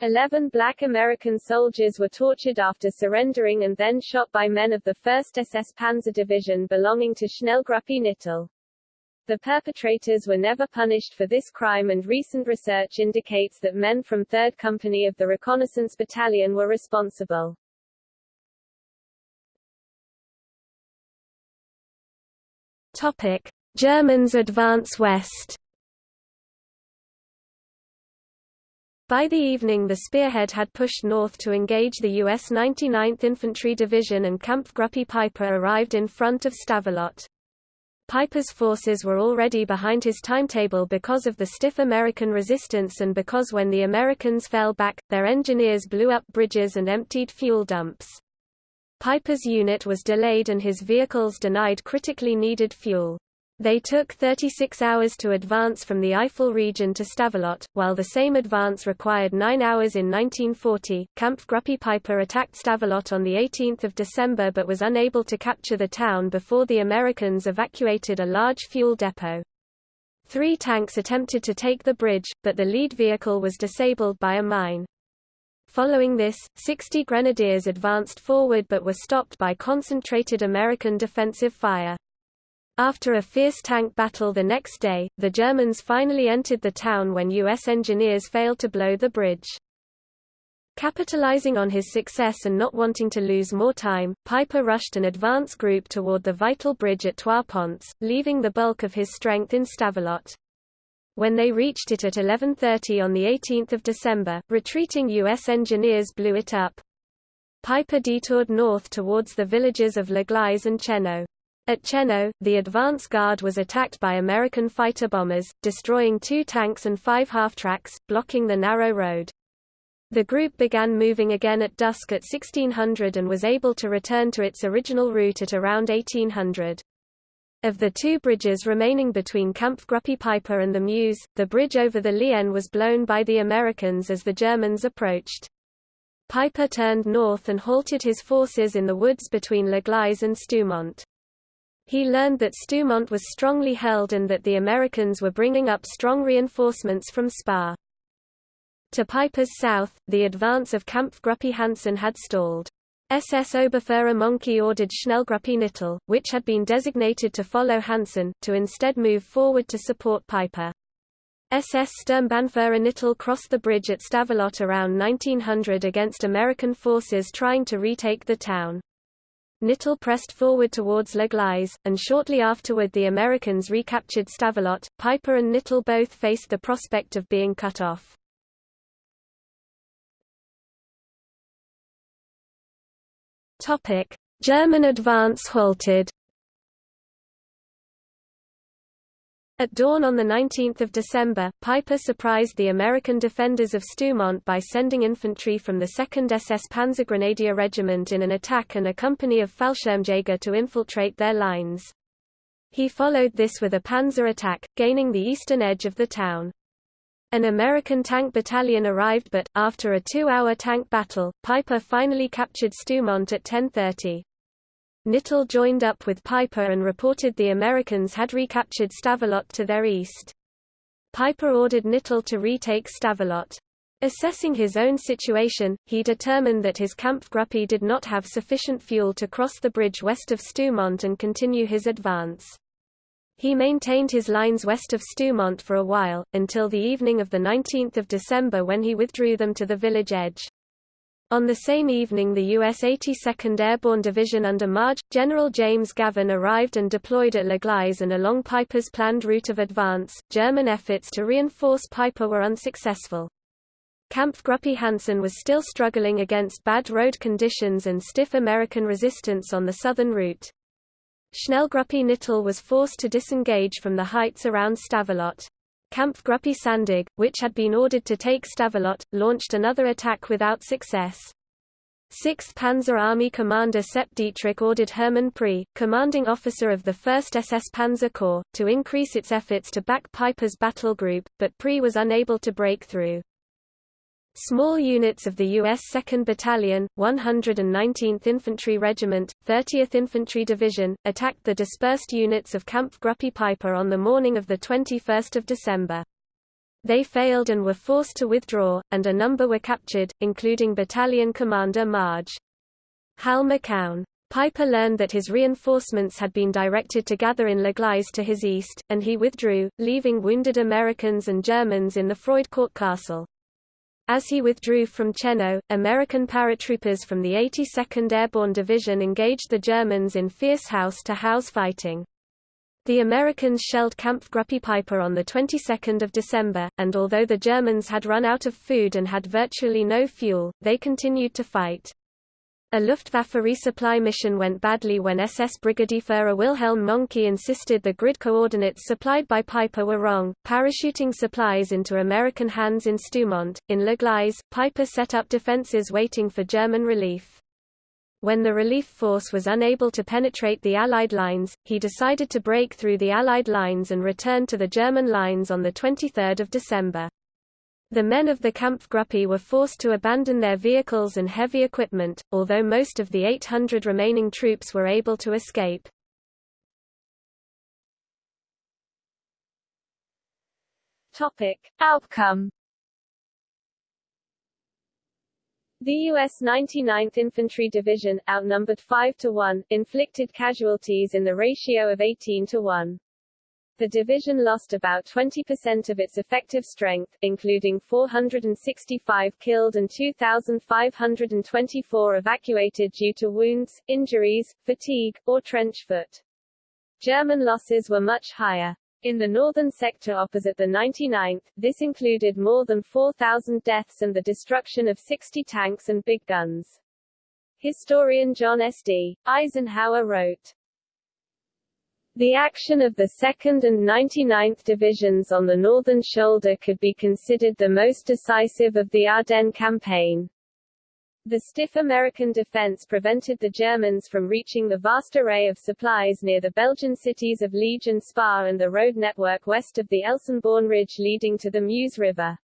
Eleven black American soldiers were tortured after surrendering and then shot by men of the 1st SS Panzer Division belonging to Schnellgruppe Knittel. The perpetrators were never punished for this crime and recent research indicates that men from 3rd Company of the Reconnaissance Battalion were responsible. Topic: Germans advance west. By the evening the spearhead had pushed north to engage the U.S. 99th Infantry Division and Kampfgruppe Peiper arrived in front of Stavelot. Peiper's forces were already behind his timetable because of the stiff American resistance and because when the Americans fell back, their engineers blew up bridges and emptied fuel dumps. Peiper's unit was delayed and his vehicles denied critically needed fuel. They took 36 hours to advance from the Eifel region to Stavelot, while the same advance required 9 hours in 1940. Kampfgruppe Peiper attacked Stavelot on 18 December but was unable to capture the town before the Americans evacuated a large fuel depot. Three tanks attempted to take the bridge, but the lead vehicle was disabled by a mine. Following this, 60 grenadiers advanced forward but were stopped by concentrated American defensive fire. After a fierce tank battle the next day, the Germans finally entered the town when U.S. engineers failed to blow the bridge. Capitalizing on his success and not wanting to lose more time, Peiper rushed an advance group toward the vital bridge at Trois Ponts, leaving the bulk of his strength in Stavelot. When they reached it at 11.30 on 18 December, retreating U.S. engineers blew it up. Peiper detoured north towards the villages of Le Gleize and Cheneux. At Cheneux, the advance guard was attacked by American fighter bombers, destroying two tanks and five half-tracks, blocking the narrow road. The group began moving again at dusk at 1600 and was able to return to its original route at around 1800. Of the two bridges remaining between Kampfgruppe Peiper and the Meuse, the bridge over the Lienne was blown by the Americans as the Germans approached. Peiper turned north and halted his forces in the woods between Le Gleize and Stoumont. He learned that Stoumont was strongly held and that the Americans were bringing up strong reinforcements from Spa. To Peiper's south, the advance of Kampfgruppe Hansen had stalled. SS Oberfuhrer Mohnke ordered Schnellgruppe Knittel, which had been designated to follow Hansen, to instead move forward to support Peiper. SS Sturmbannführer Knittel crossed the bridge at Stavelot around 1900 against American forces trying to retake the town. Knittel pressed forward towards Le and shortly afterward the Americans recaptured Stavelot. Peiper and Knittel both faced the prospect of being cut off. Topic: German advance halted. At dawn on 19 December, Peiper surprised the American defenders of Stoumont by sending infantry from the 2nd SS Panzergrenadier Regiment in an attack and a company of Fallschirmjäger to infiltrate their lines. He followed this with a panzer attack, gaining the eastern edge of the town. An American tank battalion arrived but, after a two-hour tank battle, Peiper finally captured Stoumont at 10.30. Knittel joined up with Peiper and reported the Americans had recaptured Stavelot to their east. Piper ordered Knittel to retake Stavelot. Assessing his own situation, he determined that his Kampfgruppe did not have sufficient fuel to cross the bridge west of Stoumont and continue his advance. He maintained his lines west of Stoumont for a while, until the evening of 19 December when he withdrew them to the village edge. On the same evening the U.S. 82nd Airborne Division under Marge, General James Gavin arrived and deployed at Le Gleize and along Peiper's planned route of advance. German efforts to reinforce Peiper were unsuccessful. Kampfgruppe Hansen was still struggling against bad road conditions and stiff American resistance on the southern route. Schnellgruppe Knittel was forced to disengage from the heights around Stavelot. Kampfgruppe Sandig, which had been ordered to take Stavelot, launched another attack without success. 6th Panzer Army Commander Sepp Dietrich ordered Hermann Prey, commanding officer of the 1st SS Panzer Corps, to increase its efforts to back Peiper's battle group, but Prey was unable to break through. Small units of the U.S. 2nd Battalion, 119th Infantry Regiment, 30th Infantry Division, attacked the dispersed units of Camp Kampfgruppe Peiper on the morning of 21 December. They failed and were forced to withdraw, and a number were captured, including Battalion Commander Marge. Hal McCown. Peiper learned that his reinforcements had been directed to gather in Le Gleize to his east, and he withdrew, leaving wounded Americans and Germans in the Froidcourt Castle. As he withdrew from Cheneux, American paratroopers from the 82nd Airborne Division engaged the Germans in fierce house-to-house fighting. The Americans shelled Kampfgruppe Peiper on the 22nd of December, and although the Germans had run out of food and had virtually no fuel, they continued to fight. A Luftwaffe resupply mission went badly when SS Brigadeführer Wilhelm Mohnke insisted the grid coordinates supplied by Peiper were wrong, parachuting supplies into American hands in Stoumont. In Le Gleize, Peiper set up defenses waiting for German relief. When the relief force was unable to penetrate the Allied lines, he decided to break through the Allied lines and return to the German lines on 23 December. The men of the Kampfgruppe were forced to abandon their vehicles and heavy equipment, although most of the 800 remaining troops were able to escape. Topic. Outcome The U.S. 99th Infantry Division, outnumbered 5 to 1, inflicted casualties in the ratio of 18 to 1. The division lost about 20% of its effective strength, including 465 killed and 2,524 evacuated due to wounds, injuries, fatigue, or trench foot. German losses were much higher. In the northern sector opposite the 99th, this included more than 4,000 deaths and the destruction of 60 tanks and big guns. Historian John S. D. Eisenhower wrote, the action of the 2nd and 99th Divisions on the northern shoulder could be considered the most decisive of the Ardennes campaign. The stiff American defense prevented the Germans from reaching the vast array of supplies near the Belgian cities of Liege and Spa and the road network west of the Elsenborn Ridge leading to the Meuse River.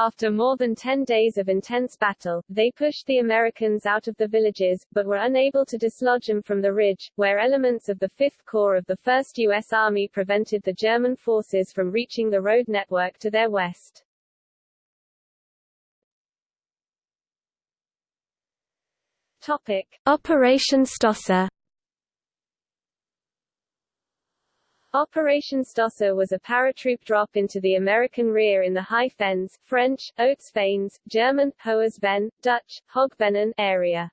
After more than 10 days of intense battle, they pushed the Americans out of the villages, but were unable to dislodge them from the ridge, where elements of the 5th Corps of the 1st U.S. Army prevented the German forces from reaching the road network to their west. Operation Stösser Operation Stösser was a paratroop drop into the American rear in the High Fens French, Hautes Fagnes, German, Hohes Dutch, Hoge Venen area.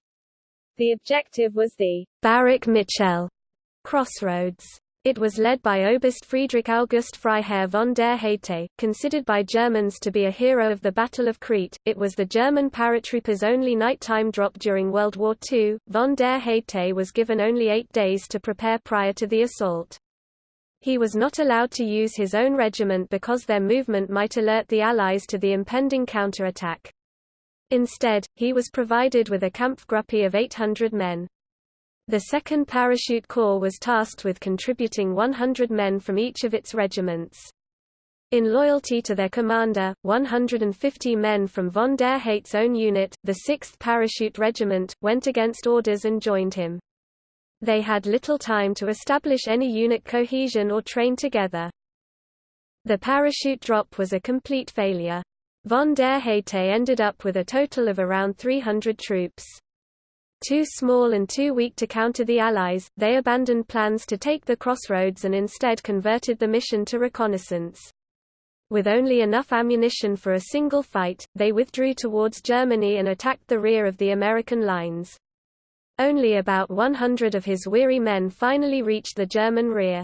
The objective was the Baraque Michel crossroads. It was led by Oberst Friedrich August Freiherr von der Heydte, considered by Germans to be a hero of the Battle of Crete. It was the German paratroopers' only nighttime drop during World War II. Von der Heydte was given only eight days to prepare prior to the assault. He was not allowed to use his own regiment because their movement might alert the Allies to the impending counterattack. Instead, he was provided with a Kampfgruppe of 800 men. The 2nd Parachute Corps was tasked with contributing 100 men from each of its regiments. In loyalty to their commander, 150 men from von der Heydte's own unit, the 6th Parachute Regiment, went against orders and joined him. They had little time to establish any unit cohesion or train together. The parachute drop was a complete failure. Von der Heydte ended up with a total of around 300 troops. Too small and too weak to counter the Allies, they abandoned plans to take the crossroads and instead converted the mission to reconnaissance. With only enough ammunition for a single fight, they withdrew towards Germany and attacked the rear of the American lines. Only about 100 of his weary men finally reached the German rear.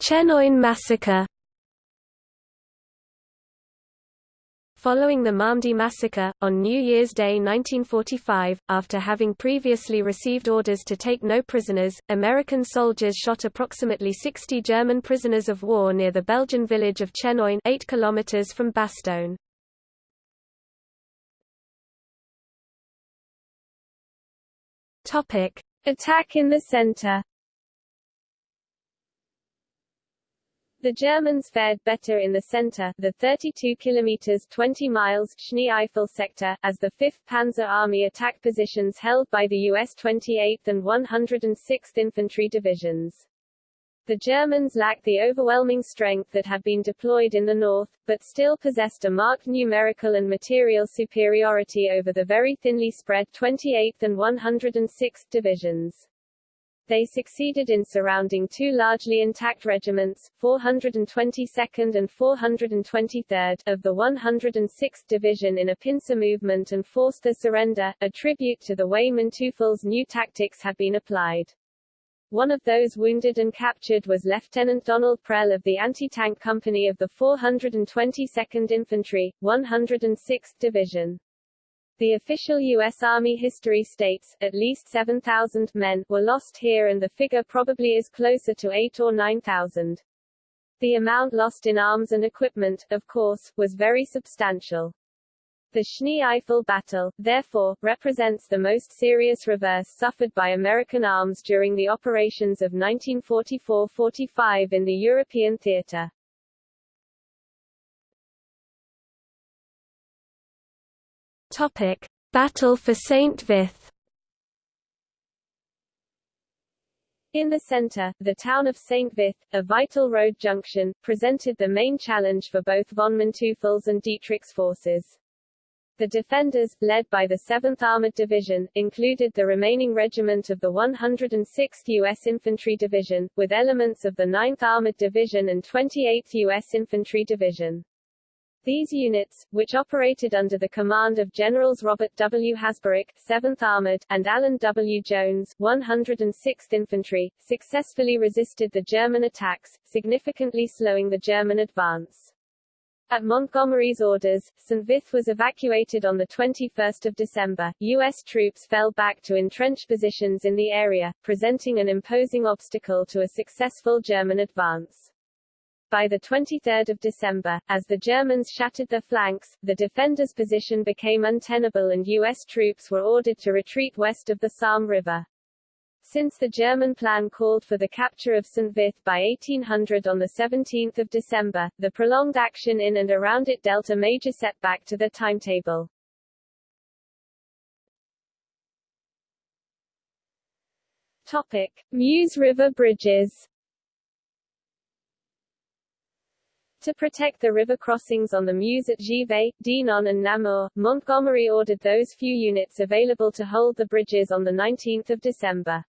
Chenogne massacre Following the Malmedy massacre, on New Year's Day 1945, after having previously received orders to take no prisoners, American soldiers shot approximately 60 German prisoners of war near the Belgian village of Chenogne 8 km from Bastogne. Attack in the center The Germans fared better in the center, the 32 kilometers 20 miles Schnee-Eifel sector, as the 5th Panzer Army attacked positions held by the US 28th and 106th Infantry Divisions. The Germans lacked the overwhelming strength that had been deployed in the north, but still possessed a marked numerical and material superiority over the very thinly spread 28th and 106th divisions. They succeeded in surrounding two largely intact regiments, 422nd and 423rd, of the 106th Division in a pincer movement and forced their surrender, a tribute to the way Manteuffel's new tactics had been applied. One of those wounded and captured was Lieutenant Donald Prell of the anti-tank company of the 422nd Infantry, 106th Division. The official U.S. Army history states, at least 7,000 men were lost here and the figure probably is closer to 8 or 9,000. The amount lost in arms and equipment, of course, was very substantial. The Schnee-Eifel battle, therefore, represents the most serious reverse suffered by American arms during the operations of 1944–45 in the European theater. Topic: Battle for Saint Vith. In the center, the town of St. Vith, a vital road junction, presented the main challenge for both von Manteuffel's and Dietrich's forces. The defenders, led by the 7th Armored Division, included the remaining regiment of the 106th U.S. Infantry Division, with elements of the 9th Armored Division and 28th U.S. Infantry Division. These units, which operated under the command of Generals Robert W. Hasbrouck, 7th Armored, and Alan W. Jones, 106th Infantry, successfully resisted the German attacks, significantly slowing the German advance. At Montgomery's orders, St. Vith was evacuated on 21 December. U.S. troops fell back to entrenched positions in the area, presenting an imposing obstacle to a successful German advance. By the 23rd of December, as the Germans shattered their flanks, the defenders' position became untenable and U.S. troops were ordered to retreat west of the Salm River. Since the German plan called for the capture of St. Vith by 1800 on 17 December, the prolonged action in and around it dealt a major setback to the timetable. Topic. Meuse River bridges To protect the river crossings on the Meuse at Givet, Dinant and Namur, Montgomery ordered those few units available to hold the bridges on 19 December.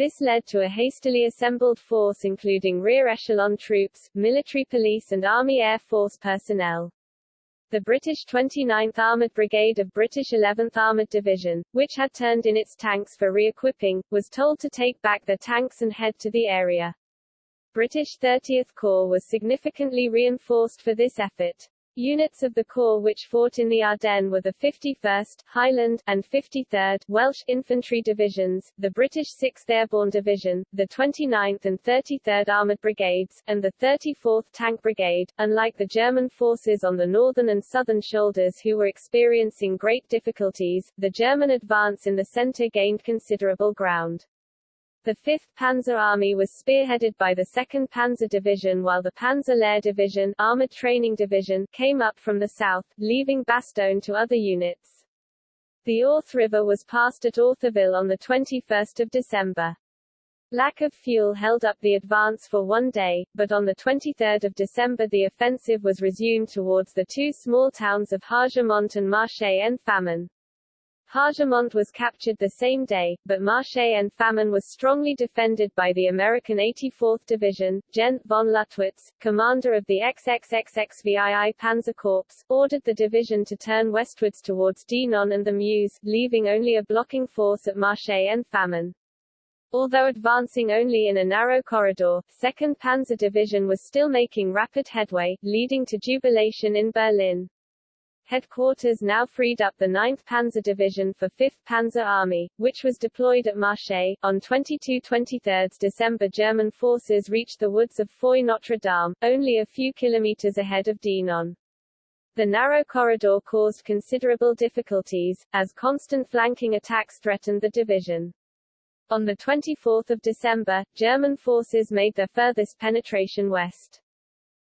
This led to a hastily assembled force including rear echelon troops, military police and Army Air Force personnel. The British 29th Armoured Brigade of British 11th Armoured Division, which had turned in its tanks for re-equipping, was told to take back their tanks and head to the area. British 30th Corps was significantly reinforced for this effort. Units of the Corps which fought in the Ardennes were the 51st, Highland, and 53rd Welsh Infantry Divisions, the British 6th Airborne Division, the 29th and 33rd Armoured Brigades, and the 34th Tank Brigade. Unlike the German forces on the northern and southern shoulders who were experiencing great difficulties, the German advance in the centre gained considerable ground. The 5th Panzer Army was spearheaded by the 2nd Panzer Division while the Panzer Lehr Division, Armored Training Division came up from the south, leaving Bastogne to other units. The Ourthe River was passed at Ourtheville on 21 December. Lack of fuel held up the advance for one day, but on 23 December the offensive was resumed towards the two small towns of Hargimont and Marche en Famenne. Hargimont was captured the same day, but Marche en Famenne was strongly defended by the American 84th Division. Gent von Luttwitz, commander of the XXXXVII Panzer Corps, ordered the division to turn westwards towards Dinant and the Meuse, leaving only a blocking force at Marche en Famenne. Although advancing only in a narrow corridor, 2nd Panzer Division was still making rapid headway, leading to jubilation in Berlin. Headquarters now freed up the 9th Panzer Division for 5th Panzer Army, which was deployed at Marche. On 22-23 December German forces reached the woods of Foy Notre Dame, only a few kilometers ahead of Dinant. The narrow corridor caused considerable difficulties, as constant flanking attacks threatened the division. On 24 December, German forces made their furthest penetration west.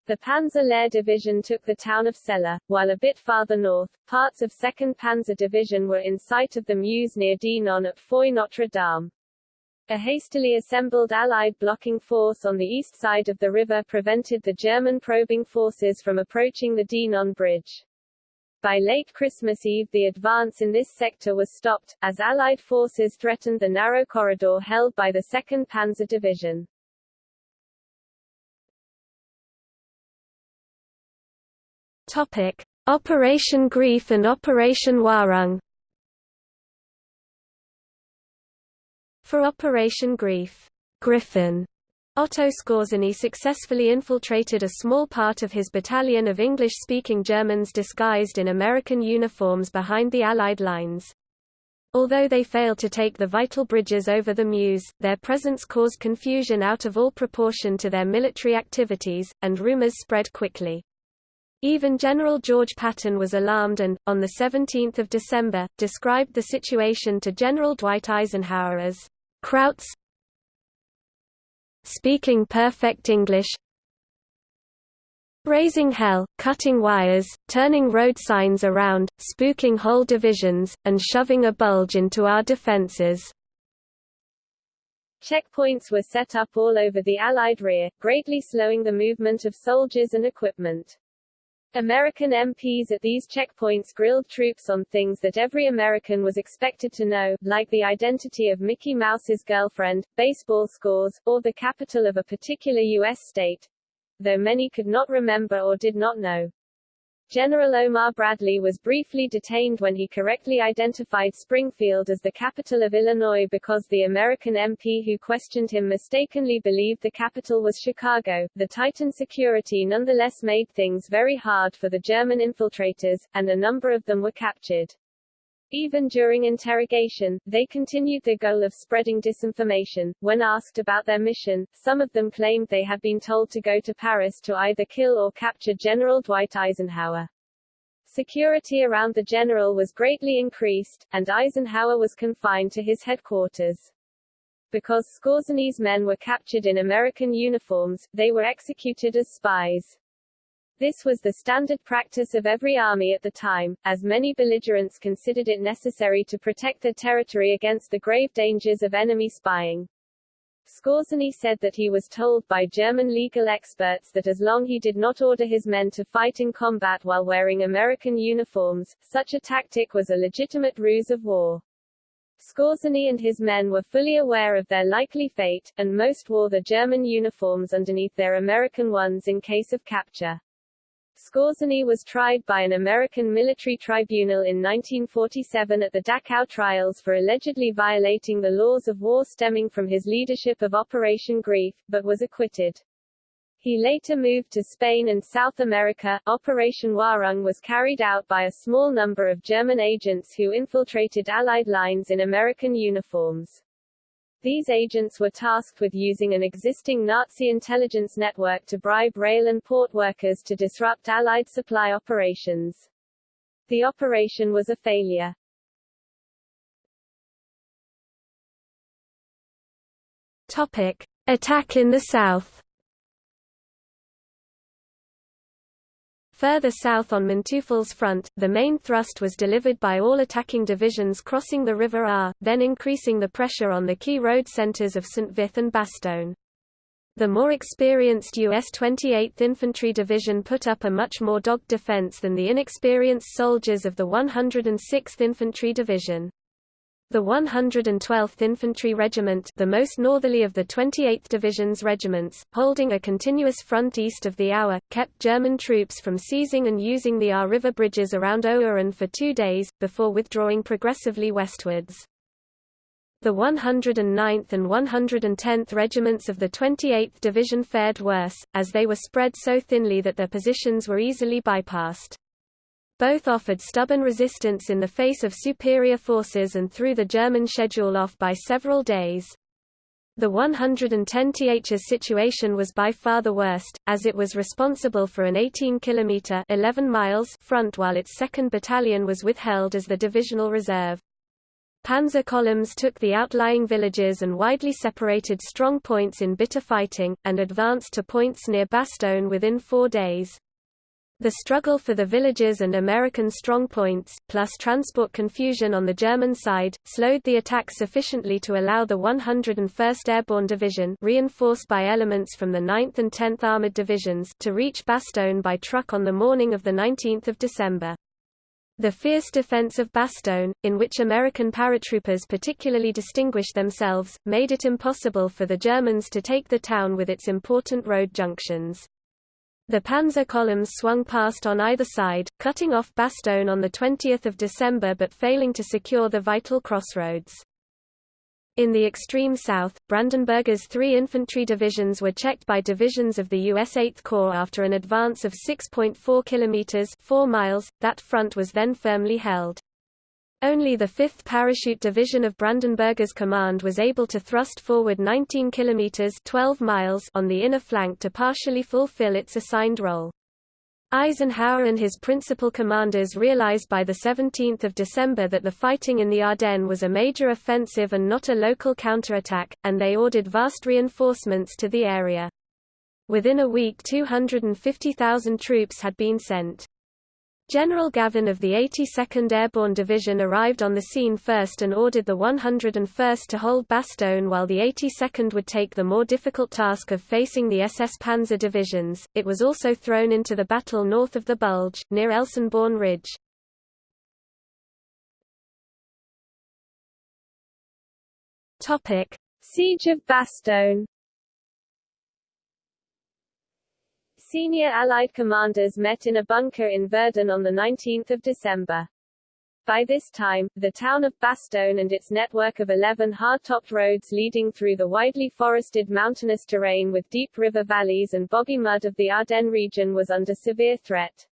The Panzer Lehr Division took the town of Celle, while a bit farther north, parts of 2nd Panzer Division were in sight of the Meuse near Dinant at Foy Notre Dame. A hastily assembled Allied blocking force on the east side of the river prevented the German probing forces from approaching the Dinant Bridge. By late Christmas Eve the advance in this sector was stopped, as Allied forces threatened the narrow corridor held by the 2nd Panzer Division. Topic: Operation Greif and Operation Währung. For Operation Greif, Griffin, Otto Skorzeny successfully infiltrated a small part of his battalion of English-speaking Germans disguised in American uniforms behind the Allied lines. Although they failed to take the vital bridges over the Meuse, their presence caused confusion out of all proportion to their military activities, and rumors spread quickly. Even General George Patton was alarmed and, on 17 December, described the situation to General Dwight Eisenhower as, "...Krauts speaking perfect English raising hell, cutting wires, turning road signs around, spooking whole divisions, and shoving a bulge into our defenses." Checkpoints were set up all over the Allied rear, greatly slowing the movement of soldiers and equipment. American MPs at these checkpoints grilled troops on things that every American was expected to know, like the identity of Mickey Mouse's girlfriend, baseball scores, or the capital of a particular U.S. state, though many could not remember or did not know. General Omar Bradley was briefly detained when he correctly identified Springfield as the capital of Illinois because the American MP who questioned him mistakenly believed the capital was Chicago. The Titan security nonetheless made things very hard for the German infiltrators, and a number of them were captured. Even during interrogation, they continued their goal of spreading disinformation. When asked about their mission, some of them claimed they had been told to go to Paris to either kill or capture General Dwight Eisenhower. Security around the general was greatly increased, and Eisenhower was confined to his headquarters. Because Skorzeny's men were captured in American uniforms, they were executed as spies. This was the standard practice of every army at the time, as many belligerents considered it necessary to protect their territory against the grave dangers of enemy spying. Skorzeny said that he was told by German legal experts that as long he did not order his men to fight in combat while wearing American uniforms, such a tactic was a legitimate ruse of war. Skorzeny and his men were fully aware of their likely fate, and most wore the German uniforms underneath their American ones in case of capture. Skorzeny was tried by an American military tribunal in 1947 at the Dachau trials for allegedly violating the laws of war stemming from his leadership of Operation Greif, but was acquitted. He later moved to Spain and South America. Operation Währung was carried out by a small number of German agents who infiltrated Allied lines in American uniforms. These agents were tasked with using an existing Nazi intelligence network to bribe rail and port workers to disrupt Allied supply operations. The operation was a failure. Topic. Attack in the south Further south on Manteuffel's front, the main thrust was delivered by all attacking divisions crossing the River Our, then increasing the pressure on the key road centres of St. Vith and Bastogne. The more experienced U.S. 28th Infantry Division put up a much more dogged defense than the inexperienced soldiers of the 106th Infantry Division. The 112th Infantry Regiment the most northerly of the 28th Division's regiments, holding a continuous front east of the Our, kept German troops from seizing and using the Our River bridges around Ouren for two days, before withdrawing progressively westwards. The 109th and 110th Regiments of the 28th Division fared worse, as they were spread so thinly that their positions were easily bypassed. Both offered stubborn resistance in the face of superior forces and threw the German schedule off by several days. The 110th's situation was by far the worst, as it was responsible for an 18 km 11 miles front while its 2nd Battalion was withheld as the divisional reserve. Panzer columns took the outlying villages and widely separated strong points in bitter fighting, and advanced to points near Bastogne within four days. The struggle for the villages and American strongpoints, plus transport confusion on the German side, slowed the attack sufficiently to allow the 101st Airborne Division reinforced by elements from the 9th and 10th Armored Divisions to reach Bastogne by truck on the morning of 19 December. The fierce defense of Bastogne, in which American paratroopers particularly distinguished themselves, made it impossible for the Germans to take the town with its important road junctions. The panzer columns swung past on either side, cutting off Bastogne on 20 December but failing to secure the vital crossroads. In the extreme south, Brandenberger's three infantry divisions were checked by divisions of the U.S. 8th Corps after an advance of 6.4 kilometers 4 miles. That front was then firmly held. Only the 5th Parachute Division of Brandenberger's command was able to thrust forward 19 kilometers 12 miles on the inner flank to partially fulfill its assigned role. Eisenhower and his principal commanders realized by 17 December that the fighting in the Ardennes was a major offensive and not a local counterattack, and they ordered vast reinforcements to the area. Within a week 250,000 troops had been sent. General Gavin of the 82nd Airborne Division arrived on the scene first and ordered the 101st to hold Bastogne while the 82nd would take the more difficult task of facing the SS Panzer divisions. It was also thrown into the battle north of the Bulge, near Elsenborn Ridge. Siege of Bastogne Senior Allied commanders met in a bunker in Verdun on 19 December. By this time, the town of Bastogne and its network of 11 hard-topped roads leading through the widely forested mountainous terrain with deep river valleys and boggy mud of the Ardennes region was under severe threat.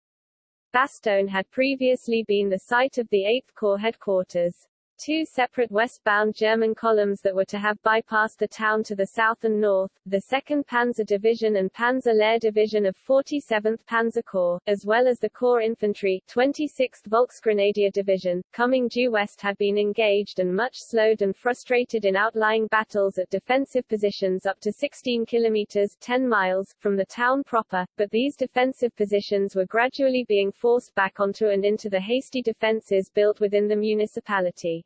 Bastogne had previously been the site of the 8th Corps headquarters. Two separate westbound German columns that were to have bypassed the town to the south and north, the 2nd Panzer Division and Panzer Lehr Division of 47th Panzer Corps, as well as the Corps Infantry 26th Volksgrenadier Division, coming due west had been engaged and much slowed and frustrated in outlying battles at defensive positions up to 16 kilometers 10 miles from the town proper, but these defensive positions were gradually being forced back onto and into the hasty defenses built within the municipality.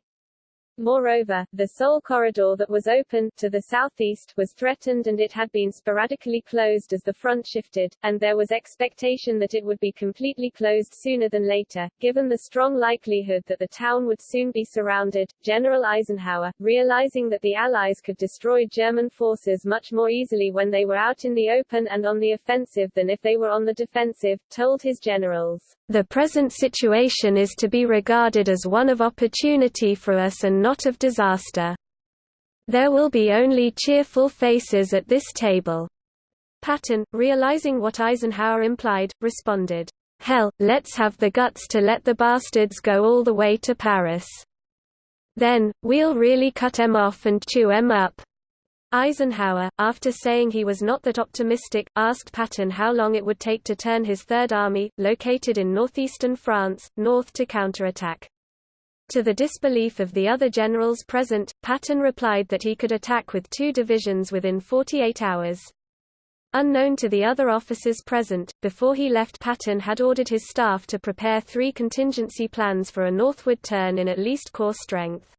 Moreover, the sole corridor that was open, to the southeast, was threatened and it had been sporadically closed as the front shifted, and there was expectation that it would be completely closed sooner than later. Given the strong likelihood that the town would soon be surrounded, General Eisenhower, realizing that the Allies could destroy German forces much more easily when they were out in the open and on the offensive than if they were on the defensive, told his generals, The present situation is to be regarded as one of opportunity for us and not of disaster. There will be only cheerful faces at this table. Patton, realizing what Eisenhower implied, responded, Hell, let's have the guts to let the bastards go all the way to Paris. Then, we'll really cut 'em off and chew 'em up. Eisenhower, after saying he was not that optimistic, asked Patton how long it would take to turn his Third Army, located in northeastern France, north to counterattack. To the disbelief of the other generals present, Patton replied that he could attack with two divisions within 48 hours. Unknown to the other officers present, before he left Patton had ordered his staff to prepare three contingency plans for a northward turn in at least corps strength.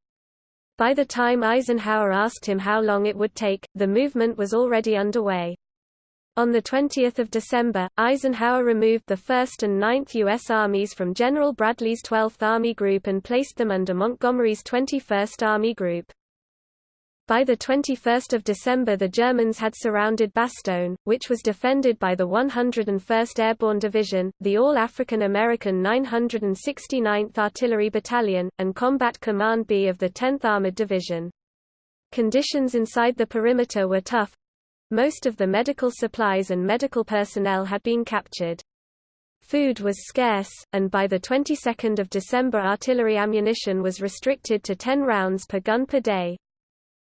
By the time Eisenhower asked him how long it would take, the movement was already underway. On 20 December, Eisenhower removed the 1st and 9th U.S. Armies from General Bradley's 12th Army Group and placed them under Montgomery's 21st Army Group. By 21 December the Germans had surrounded Bastogne, which was defended by the 101st Airborne Division, the All-African American 969th Artillery Battalion, and Combat Command B of the 10th Armored Division. Conditions inside the perimeter were tough. Most of the medical supplies and medical personnel had been captured. Food was scarce, and by the 22nd of December artillery ammunition was restricted to 10 rounds per gun per day.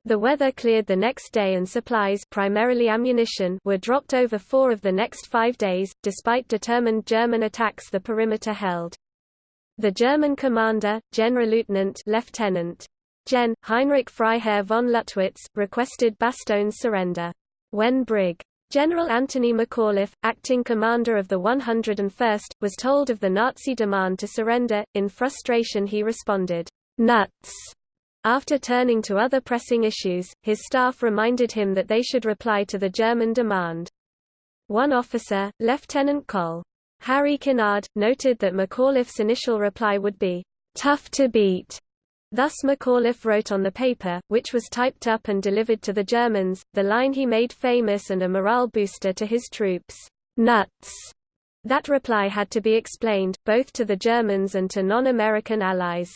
The weather cleared the next day and supplies primarily ammunition were dropped over four of the next five days, despite determined German attacks the perimeter held. The German commander, Generalleutnant Lieutenant Lieutenant Gen. Heinrich Freiherr von Luttwitz, requested Bastogne's surrender. When Brig. General Anthony McAuliffe, acting commander of the 101st, was told of the Nazi demand to surrender, in frustration he responded, "'Nuts!' After turning to other pressing issues, his staff reminded him that they should reply to the German demand. One officer, Lieutenant Col. Harry Kinnard, noted that McAuliffe's initial reply would be, "...tough to beat." Thus McAuliffe wrote on the paper, which was typed up and delivered to the Germans, the line he made famous and a morale booster to his troops, "...nuts." That reply had to be explained, both to the Germans and to non-American allies.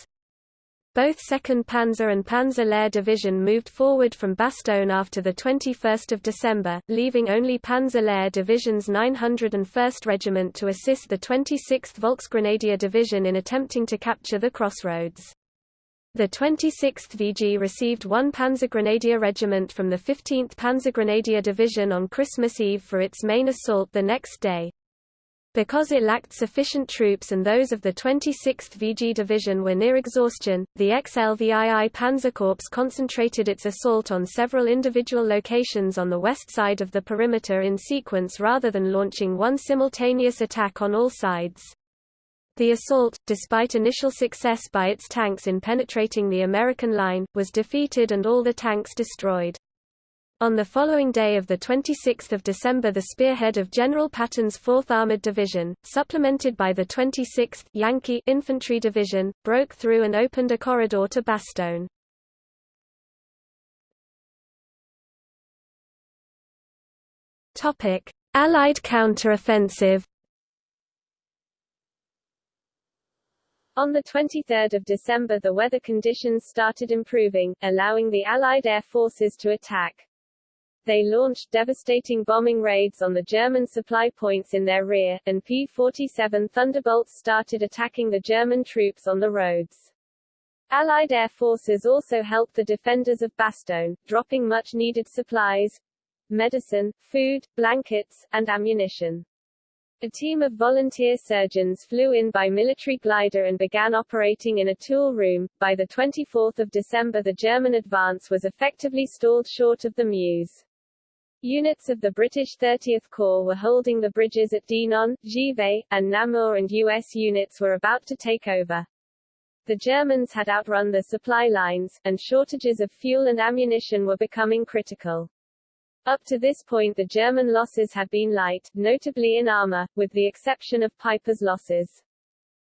Both 2nd Panzer and Panzer Lehr Division moved forward from Bastogne after 21 December, leaving only Panzer Lehr Division's 901st Regiment to assist the 26th Volksgrenadier Division in attempting to capture the crossroads. The 26th VG received one Panzergrenadier regiment from the 15th Panzergrenadier Division on Christmas Eve for its main assault the next day. Because it lacked sufficient troops and those of the 26th VG Division were near exhaustion, the XLVII Panzerkorps concentrated its assault on several individual locations on the west side of the perimeter in sequence rather than launching one simultaneous attack on all sides. The assault, despite initial success by its tanks in penetrating the American line, was defeated and all the tanks destroyed. On the following day of 26 December the spearhead of General Patton's 4th Armored Division, supplemented by the 26th Yankee Infantry Division, broke through and opened a corridor to Bastogne. Allied counteroffensive On 23 December the weather conditions started improving, allowing the Allied air forces to attack. They launched devastating bombing raids on the German supply points in their rear, and P-47 Thunderbolts started attacking the German troops on the roads. Allied air forces also helped the defenders of Bastogne, dropping much-needed supplies, medicine, food, blankets, and ammunition. A team of volunteer surgeons flew in by military glider and began operating in a tool room. By the 24th of December the German advance was effectively stalled short of the Meuse. Units of the British 30th Corps were holding the bridges at Dinant, Givet, and Namur and U.S. units were about to take over. The Germans had outrun the supply lines, and shortages of fuel and ammunition were becoming critical. Up to this point the German losses had been light, notably in armor, with the exception of Peiper's losses.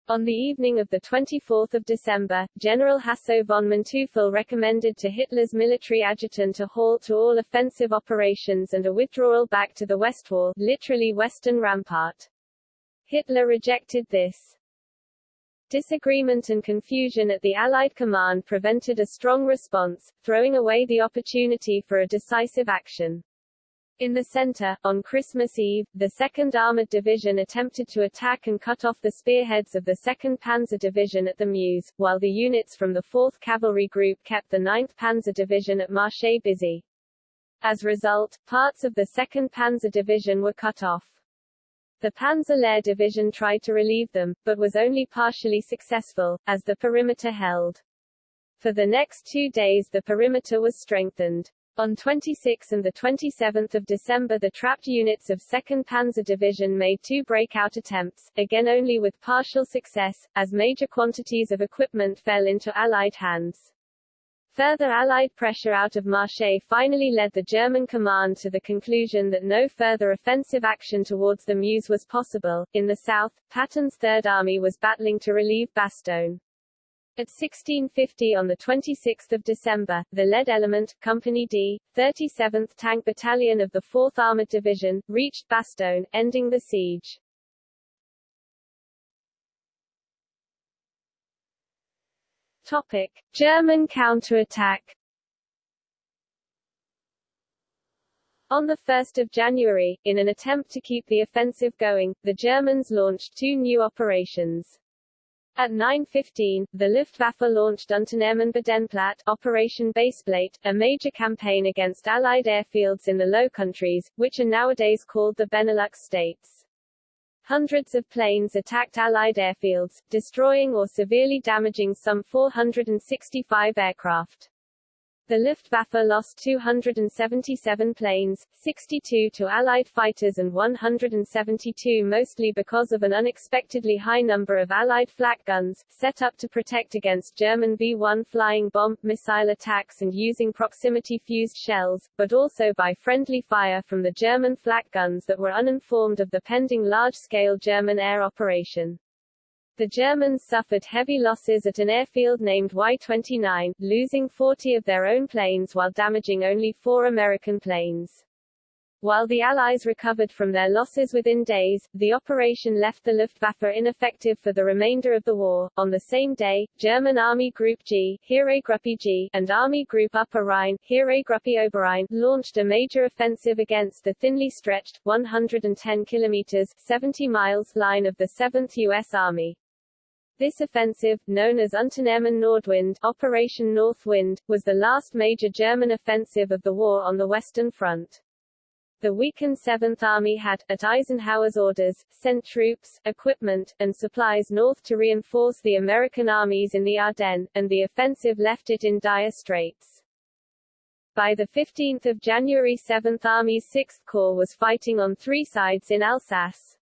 On the evening of 24 December, General Hasso von Manteuffel recommended to Hitler's military adjutant a halt to all offensive operations and a withdrawal back to the West Wall, literally Western Rampart. Hitler rejected this. Disagreement and confusion at the Allied command prevented a strong response, throwing away the opportunity for a decisive action. In the center, on Christmas Eve, the 2nd Armored Division attempted to attack and cut off the spearheads of the 2nd Panzer Division at the Meuse, while the units from the 4th Cavalry Group kept the 9th Panzer Division at Marche busy. As a result, parts of the 2nd Panzer Division were cut off. The Panzer Lehr Division tried to relieve them, but was only partially successful, as the perimeter held. For the next two days the perimeter was strengthened. On 26 and 27 December the trapped units of 2nd Panzer Division made two breakout attempts, again only with partial success, as major quantities of equipment fell into Allied hands. Further Allied pressure out of Marche finally led the German command to the conclusion that no further offensive action towards the Meuse was possible. In the south, Patton's Third Army was battling to relieve Bastogne. At 1650 on 26 December, the lead element, Company D, 37th Tank Battalion of the 4th Armored Division, reached Bastogne, ending the siege. Topic: German counterattack. On 1 January, in an attempt to keep the offensive going, the Germans launched two new operations. At 9.15, the Luftwaffe launched Unternehmen Bodenplatte Operation Baseplate, a major campaign against Allied airfields in the Low Countries, which are nowadays called the Benelux states. Hundreds of planes attacked Allied airfields, destroying or severely damaging some 465 aircraft. The Luftwaffe lost 277 planes, 62 to Allied fighters and 172 mostly because of an unexpectedly high number of Allied flak guns, set up to protect against German V-1 flying bomb, missile attacks and using proximity-fused shells, but also by friendly fire from the German flak guns that were uninformed of the pending large-scale German air operation. The Germans suffered heavy losses at an airfield named Y-29, losing 40 of their own planes while damaging only four American planes. While the Allies recovered from their losses within days, the operation left the Luftwaffe ineffective for the remainder of the war. On the same day, German Army Group G, Heeresgruppe G, and Army Group Upper Rhine, Heeresgruppe Oberrhein, launched a major offensive against the thinly stretched, 110 kilometers 70 miles line of the 7th U.S. Army. This offensive, known as Unternehmen Nordwind Operation North Wind, was the last major German offensive of the war on the Western Front. The weakened Seventh Army had, at Eisenhower's orders, sent troops, equipment, and supplies north to reinforce the American armies in the Ardennes, and the offensive left it in dire straits. By 15 January 7th Army's 6th Corps was fighting on three sides in Alsace.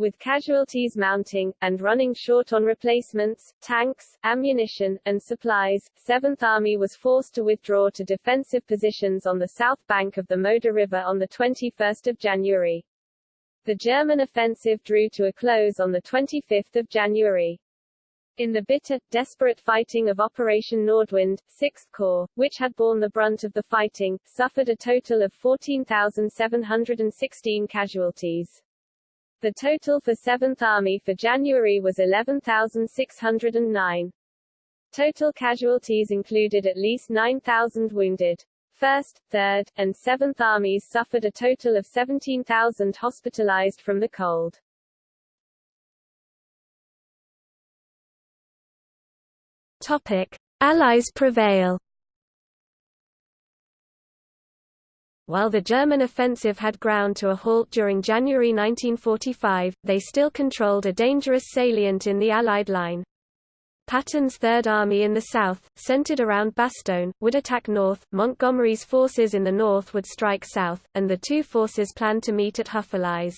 With casualties mounting, and running short on replacements, tanks, ammunition, and supplies, 7th Army was forced to withdraw to defensive positions on the south bank of the Moder River on 21 January. The German offensive drew to a close on 25 January. In the bitter, desperate fighting of Operation Nordwind, 6th Corps, which had borne the brunt of the fighting, suffered a total of 14,716 casualties. The total for 7th Army for January was 11,609. Total casualties included at least 9,000 wounded. 1st, 3rd, and 7th Armies suffered a total of 17,000 hospitalized from the cold. Topic. Allies prevail While the German offensive had ground to a halt during January 1945, they still controlled a dangerous salient in the Allied line. Patton's Third Army in the south, centered around Bastogne, would attack north, Montgomery's forces in the north would strike south, and the two forces planned to meet at Houffalize.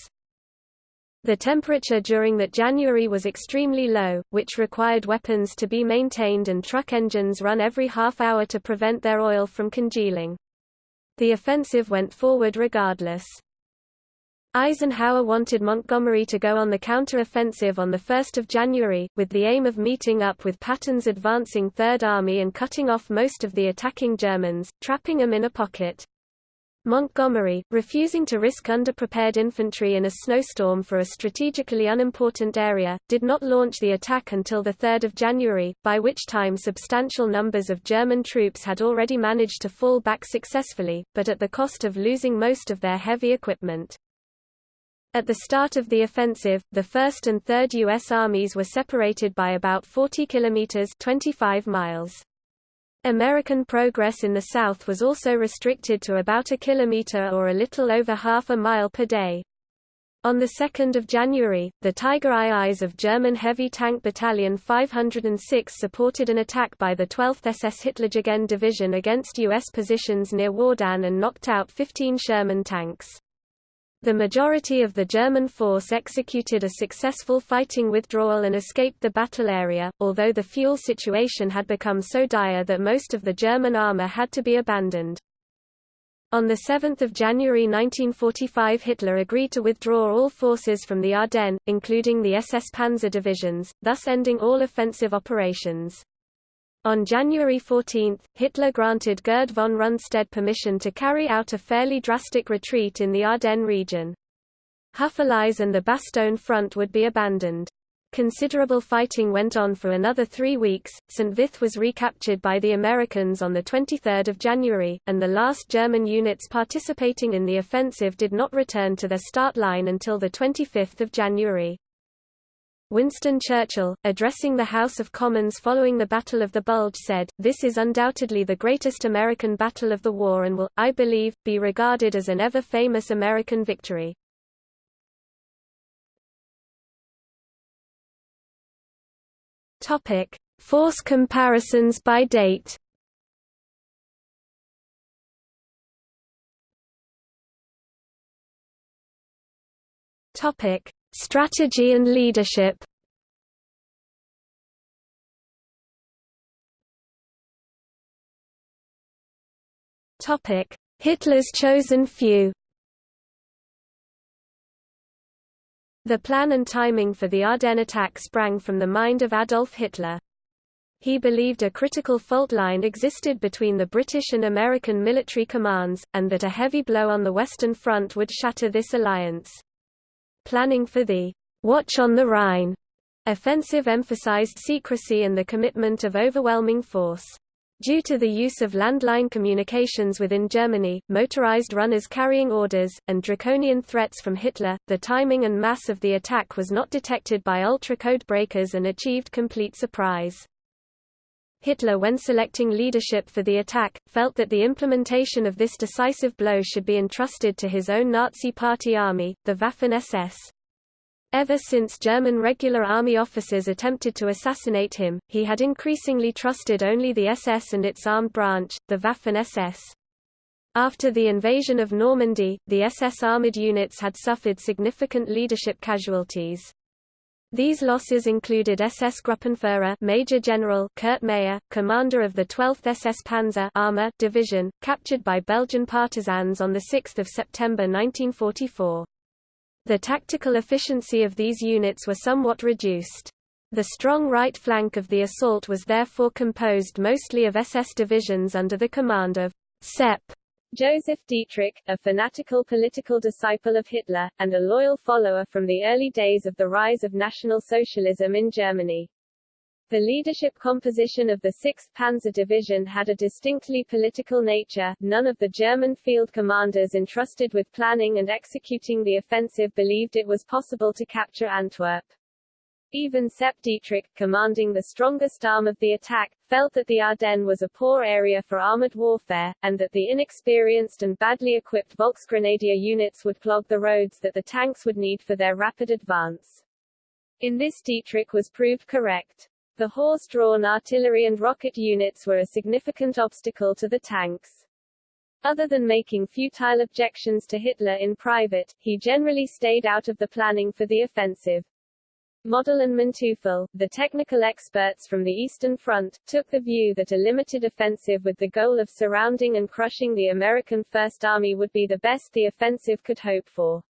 The temperature during that January was extremely low, which required weapons to be maintained and truck engines run every half hour to prevent their oil from congealing. The offensive went forward regardless. Eisenhower wanted Montgomery to go on the counter-offensive on 1 January, with the aim of meeting up with Patton's advancing Third Army and cutting off most of the attacking Germans, trapping them in a pocket. Montgomery, refusing to risk underprepared infantry in a snowstorm for a strategically unimportant area, did not launch the attack until 3 January, by which time substantial numbers of German troops had already managed to fall back successfully, but at the cost of losing most of their heavy equipment. At the start of the offensive, the 1st and 3rd U.S. armies were separated by about 40 kilometers 25 miles. American progress in the south was also restricted to about a kilometer or a little over half a mile per day. On 2 January, the Tiger IIs of German Heavy Tank Battalion 506 supported an attack by the 12th SS Hitlerjugend Division against U.S. positions near Wardin and knocked out 15 Sherman tanks. The majority of the German force executed a successful fighting withdrawal and escaped the battle area, although the fuel situation had become so dire that most of the German armour had to be abandoned. On 7 January 1945 Hitler agreed to withdraw all forces from the Ardennes, including the SS Panzer divisions, thus ending all offensive operations. On January 14, Hitler granted Gerd von Rundstedt permission to carry out a fairly drastic retreat in the Ardennes region. Houffalize and the Bastogne front would be abandoned. Considerable fighting went on for another three weeks. St. Vith was recaptured by the Americans on 23 January, and the last German units participating in the offensive did not return to their start line until 25 January. Winston Churchill, addressing the House of Commons following the Battle of the Bulge said, This is undoubtedly the greatest American battle of the war and will, I believe, be regarded as an ever-famous American victory. Force comparisons by date. Topic: Strategy and leadership Hitler's chosen few The plan and timing for the Ardennes attack sprang from the mind of Adolf Hitler. He believed a critical fault line existed between the British and American military commands, and that a heavy blow on the Western Front would shatter this alliance. Planning for the Watch on the Rhine offensive emphasized secrecy and the commitment of overwhelming force. Due to the use of landline communications within Germany, motorized runners carrying orders, and draconian threats from Hitler, the timing and mass of the attack was not detected by ultra-code breakers and achieved complete surprise. Hitler when selecting leadership for the attack, felt that the implementation of this decisive blow should be entrusted to his own Nazi Party army, the Waffen-SS. Ever since German regular army officers attempted to assassinate him, he had increasingly trusted only the SS and its armed branch, the Waffen-SS. After the invasion of Normandy, the SS armored units had suffered significant leadership casualties. These losses included SS Gruppenführer Major General Kurt Meyer, commander of the 12th SS Panzer Armor Division, captured by Belgian partisans on 6 September 1944. The tactical efficiency of these units were somewhat reduced. The strong right flank of the assault was therefore composed mostly of SS divisions under the command of Sepp Joseph Dietrich, a fanatical political disciple of Hitler, and a loyal follower from the early days of the rise of National Socialism in Germany. The leadership composition of the 6th Panzer Division had a distinctly political nature, none of the German field commanders entrusted with planning and executing the offensive believed it was possible to capture Antwerp. Even Sepp Dietrich, commanding the strongest arm of the attack, felt that the Ardennes was a poor area for armored warfare, and that the inexperienced and badly equipped Volksgrenadier units would clog the roads that the tanks would need for their rapid advance. In this Dietrich was proved correct. The horse-drawn artillery and rocket units were a significant obstacle to the tanks. Other than making futile objections to Hitler in private, he generally stayed out of the planning for the offensive. Model and Manteuffel, the technical experts from the Eastern Front, took the view that a limited offensive with the goal of surrounding and crushing the American First Army would be the best the offensive could hope for.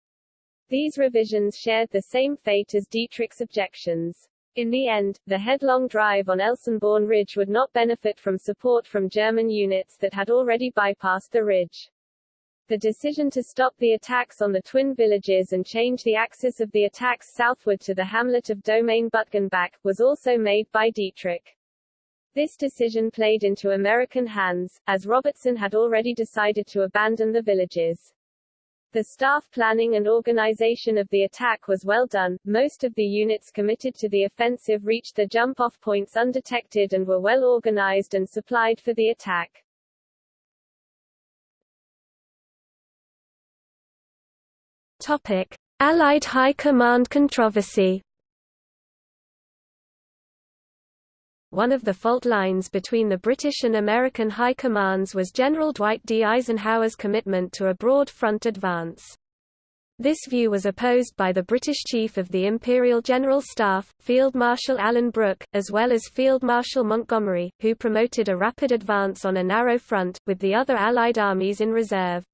These revisions shared the same fate as Dietrich's objections. In the end, the headlong drive on Elsenborn Ridge would not benefit from support from German units that had already bypassed the ridge. The decision to stop the attacks on the twin villages and change the axis of the attacks southward to the hamlet of Domaine Butgenbach, was also made by Dietrich. This decision played into American hands, as Robertson had already decided to abandon the villages. The staff planning and organization of the attack was well done, most of the units committed to the offensive reached the jump-off points undetected and were well organized and supplied for the attack. Topic: Allied High Command controversy. One of the fault lines between the British and American high commands was General Dwight D. Eisenhower's commitment to a broad front advance. This view was opposed by the British Chief of the Imperial General Staff, Field Marshal Alan Brooke, as well as Field Marshal Montgomery, who promoted a rapid advance on a narrow front, with the other Allied armies in reserve.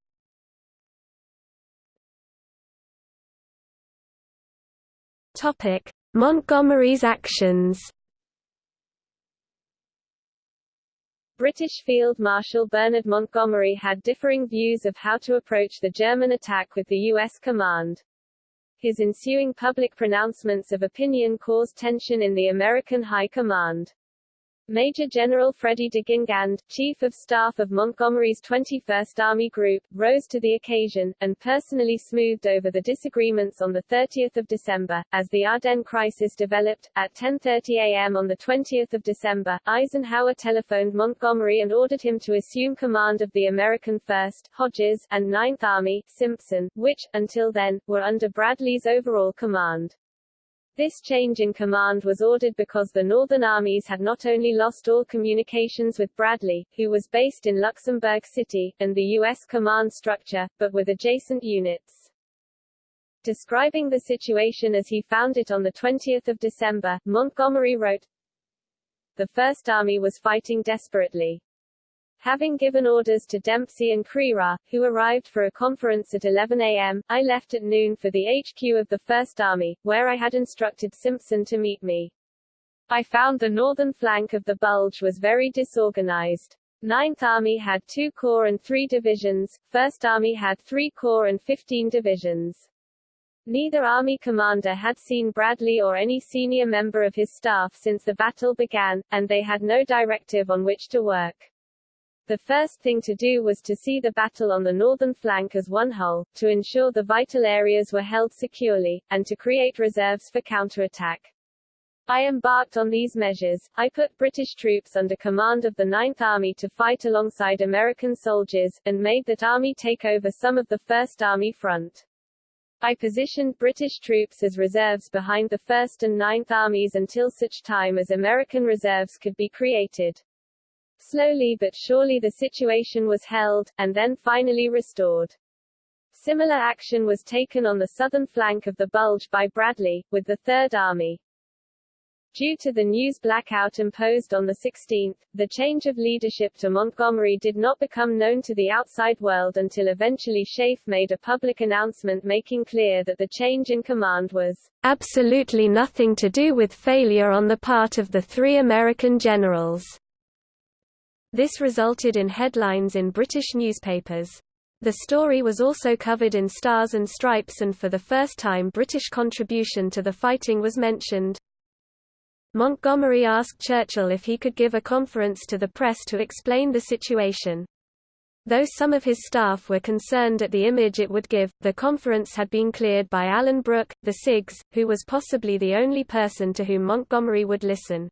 Montgomery's actions British Field Marshal Bernard Montgomery had differing views of how to approach the German attack with the U.S. command. His ensuing public pronouncements of opinion caused tension in the American High Command. Major General Freddie de Guingand, Chief of Staff of Montgomery's 21st Army Group, rose to the occasion, and personally smoothed over the disagreements on 30 December. As the Ardennes crisis developed, at 10.30 a.m. on 20 December, Eisenhower telephoned Montgomery and ordered him to assume command of the American 1st, Hodges, and 9th Army, Simpson, which, until then, were under Bradley's overall command. This change in command was ordered because the Northern armies had not only lost all communications with Bradley, who was based in Luxembourg City, and the U.S. command structure, but with adjacent units. Describing the situation as he found it on 20 December, Montgomery wrote, The First Army was fighting desperately. Having given orders to Dempsey and Crerar, who arrived for a conference at 11 a.m., I left at noon for the HQ of the First Army, where I had instructed Simpson to meet me. I found the northern flank of the Bulge was very disorganized. Ninth Army had two corps and three divisions, First Army had three corps and 15 divisions. Neither army commander had seen Bradley or any senior member of his staff since the battle began, and they had no directive on which to work. The first thing to do was to see the battle on the northern flank as one whole, to ensure the vital areas were held securely, and to create reserves for counterattack. I embarked on these measures. I put British troops under command of the Ninth Army to fight alongside American soldiers, and made that army take over some of the First Army front. I positioned British troops as reserves behind the First and Ninth Armies until such time as American reserves could be created. Slowly but surely the situation was held, and then finally restored. Similar action was taken on the southern flank of the Bulge by Bradley, with the Third Army. Due to the news blackout imposed on the 16th, the change of leadership to Montgomery did not become known to the outside world until eventually SHAEF made a public announcement making clear that the change in command was absolutely nothing to do with failure on the part of the three American generals. This resulted in headlines in British newspapers. The story was also covered in Stars and Stripes and for the first time British contribution to the fighting was mentioned. Montgomery asked Churchill if he could give a conference to the press to explain the situation. Though some of his staff were concerned at the image it would give, the conference had been cleared by Alan Brooke, the CIGS, who was possibly the only person to whom Montgomery would listen.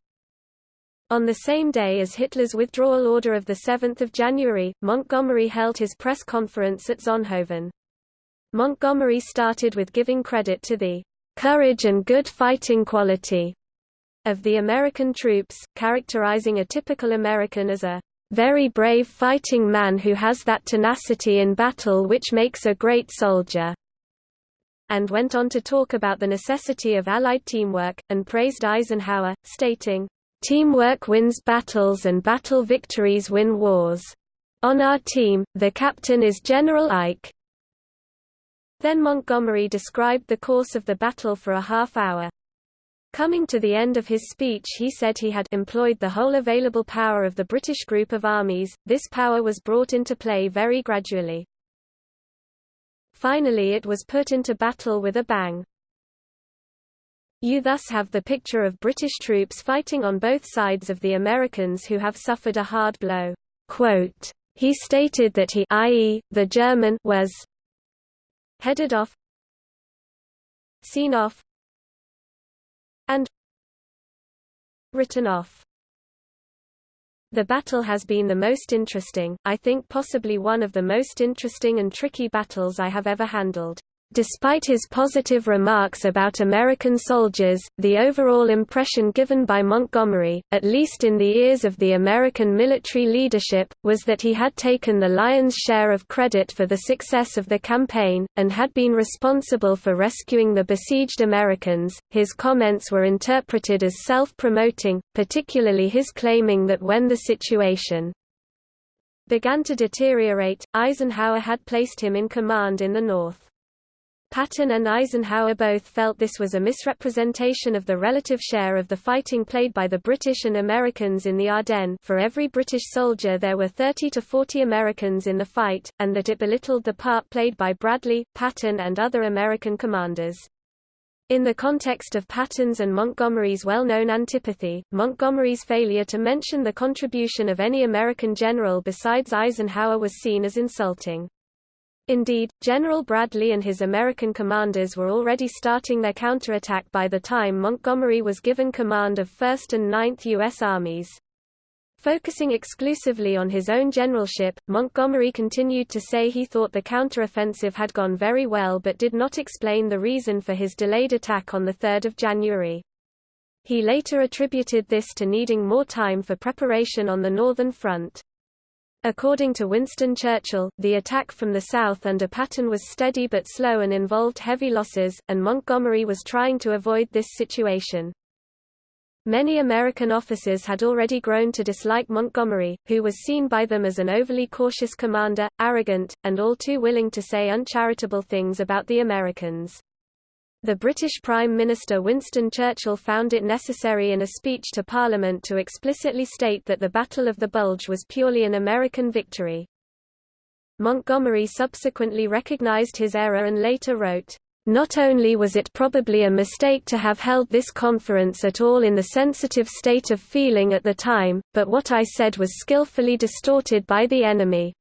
On the same day as Hitler's withdrawal order of 7 January, Montgomery held his press conference at Zonhoven. Montgomery started with giving credit to the courage and good fighting quality of the American troops, characterizing a typical American as a very brave fighting man who has that tenacity in battle which makes a great soldier, and went on to talk about the necessity of Allied teamwork, and praised Eisenhower, stating, Teamwork wins battles and battle victories win wars. On our team, the captain is General Ike. Then Montgomery described the course of the battle for a half hour. Coming to the end of his speech he said he had employed the whole available power of the British group of armies, this power was brought into play very gradually. Finally it was put into battle with a bang. You thus have the picture of British troops fighting on both sides of the Americans who have suffered a hard blow. Quote, he stated that he i.e., the German was headed off seen off and written off. The battle has been the most interesting, I think possibly one of the most interesting and tricky battles I have ever handled. Despite his positive remarks about American soldiers, the overall impression given by Montgomery, at least in the ears of the American military leadership, was that he had taken the lion's share of credit for the success of the campaign, and had been responsible for rescuing the besieged Americans. His comments were interpreted as self promoting, particularly his claiming that when the situation began to deteriorate, Eisenhower had placed him in command in the north. Patton and Eisenhower both felt this was a misrepresentation of the relative share of the fighting played by the British and Americans in the Ardennes for every British soldier there were 30 to 40 Americans in the fight, and that it belittled the part played by Bradley, Patton and other American commanders. In the context of Patton's and Montgomery's well-known antipathy, Montgomery's failure to mention the contribution of any American general besides Eisenhower was seen as insulting. Indeed, General Bradley and his American commanders were already starting their counterattack by the time Montgomery was given command of 1st and 9th U.S. armies. Focusing exclusively on his own generalship, Montgomery continued to say he thought the counteroffensive had gone very well but did not explain the reason for his delayed attack on 3 January. He later attributed this to needing more time for preparation on the Northern Front. According to Winston Churchill, the attack from the south under Patton was steady but slow and involved heavy losses, and Montgomery was trying to avoid this situation. Many American officers had already grown to dislike Montgomery, who was seen by them as an overly cautious commander, arrogant, and all too willing to say uncharitable things about the Americans. The British Prime Minister Winston Churchill found it necessary in a speech to Parliament to explicitly state that the Battle of the Bulge was purely an American victory. Montgomery subsequently recognized his error and later wrote, not only was it probably a mistake to have held this conference at all in the sensitive state of feeling at the time, but what I said was skillfully distorted by the enemy.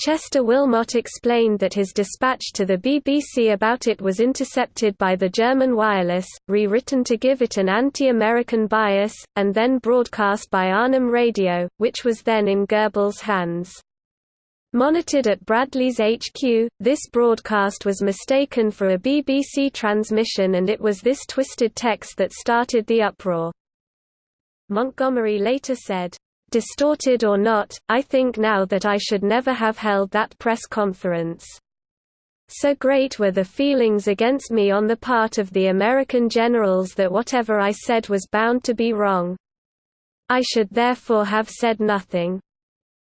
Chester Wilmot explained that his dispatch to the BBC about it was intercepted by the German wireless, rewritten to give it an anti-American bias, and then broadcast by Arnhem Radio, which was then in Goebbels' hands. Monitored at Bradley's HQ, this broadcast was mistaken for a BBC transmission and it was this twisted text that started the uproar. Montgomery later said, Distorted or not, I think now that I should never have held that press conference. So great were the feelings against me on the part of the American generals that whatever I said was bound to be wrong. I should therefore have said nothing.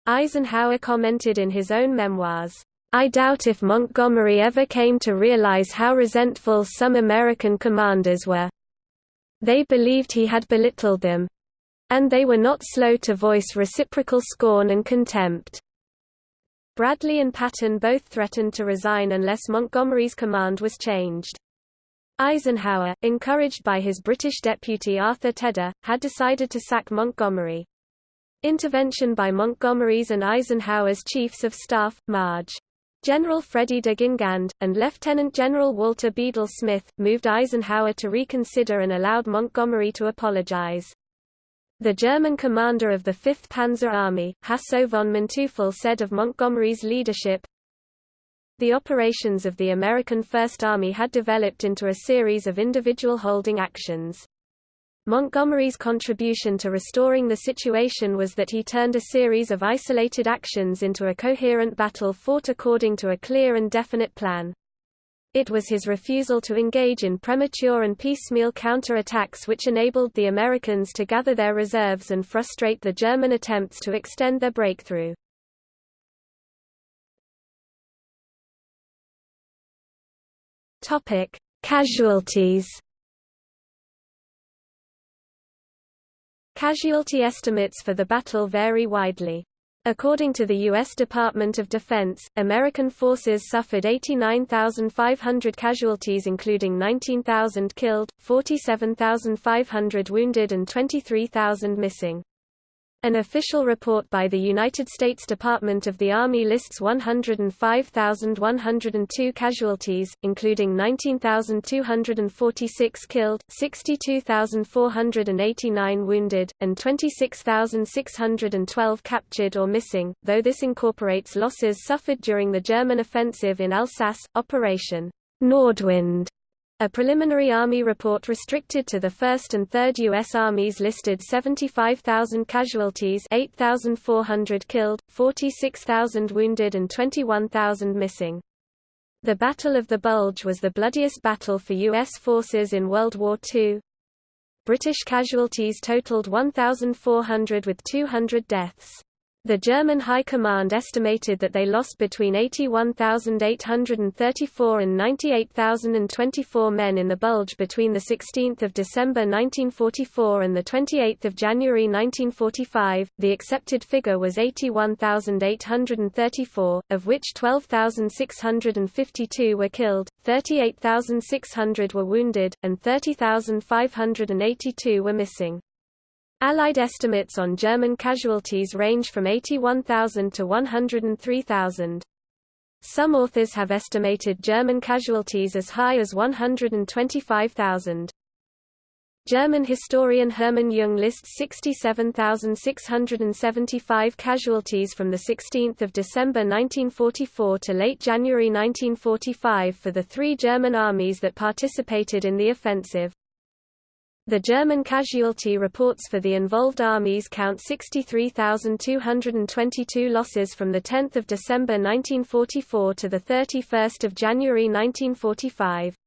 Eisenhower commented in his own memoirs, I doubt if Montgomery ever came to realize how resentful some American commanders were. They believed he had belittled them, and they were not slow to voice reciprocal scorn and contempt. Bradley and Patton both threatened to resign unless Montgomery's command was changed. Eisenhower, encouraged by his British deputy Arthur Tedder, had decided to sack Montgomery. Intervention by Montgomery's and Eisenhower's chiefs of staff, Marge. General Freddie de Guingand, and Lieutenant General Walter Bedell Smith, moved Eisenhower to reconsider and allowed Montgomery to apologize. The German commander of the 5th Panzer Army, Hasso von Manteuffel said of Montgomery's leadership, The operations of the American First Army had developed into a series of individual holding actions. Montgomery's contribution to restoring the situation was that he turned a series of isolated actions into a coherent battle fought according to a clear and definite plan. It was his refusal to engage in premature and piecemeal counterattacks which enabled the Americans to gather their reserves and frustrate the German attempts to extend their breakthrough. Topic: Casualties. Casualty estimates for the battle vary widely. According to the U.S. Department of Defense, American forces suffered 89,500 casualties including 19,000 killed, 47,500 wounded and 23,000 missing. An official report by the United States Department of the Army lists 105,102 casualties, including 19,246 killed, 62,489 wounded, and 26,612 captured or missing, though this incorporates losses suffered during the German offensive in Alsace, Operation Nordwind a preliminary Army report restricted to the 1st and 3rd U.S. Armies listed 75,000 casualties 8,400 killed, 46,000 wounded and 21,000 missing. The Battle of the Bulge was the bloodiest battle for U.S. forces in World War II. British casualties totaled 1,400 with 200 deaths. The German High Command estimated that they lost between 81,834 and 98,024 men in the Bulge between 16 December 1944 and 28 January 1945. The accepted figure was 81,834, of which 12,652 were killed, 38,600 were wounded, and 30,582 were missing. Allied estimates on German casualties range from 81,000 to 103,000. Some authors have estimated German casualties as high as 125,000. German historian Hermann Jung lists 67,675 casualties from 16 December 1944 to late January 1945 for the three German armies that participated in the offensive. The German casualty reports for the involved armies count 63,222 losses from 10 December 1944 to 31 January 1945.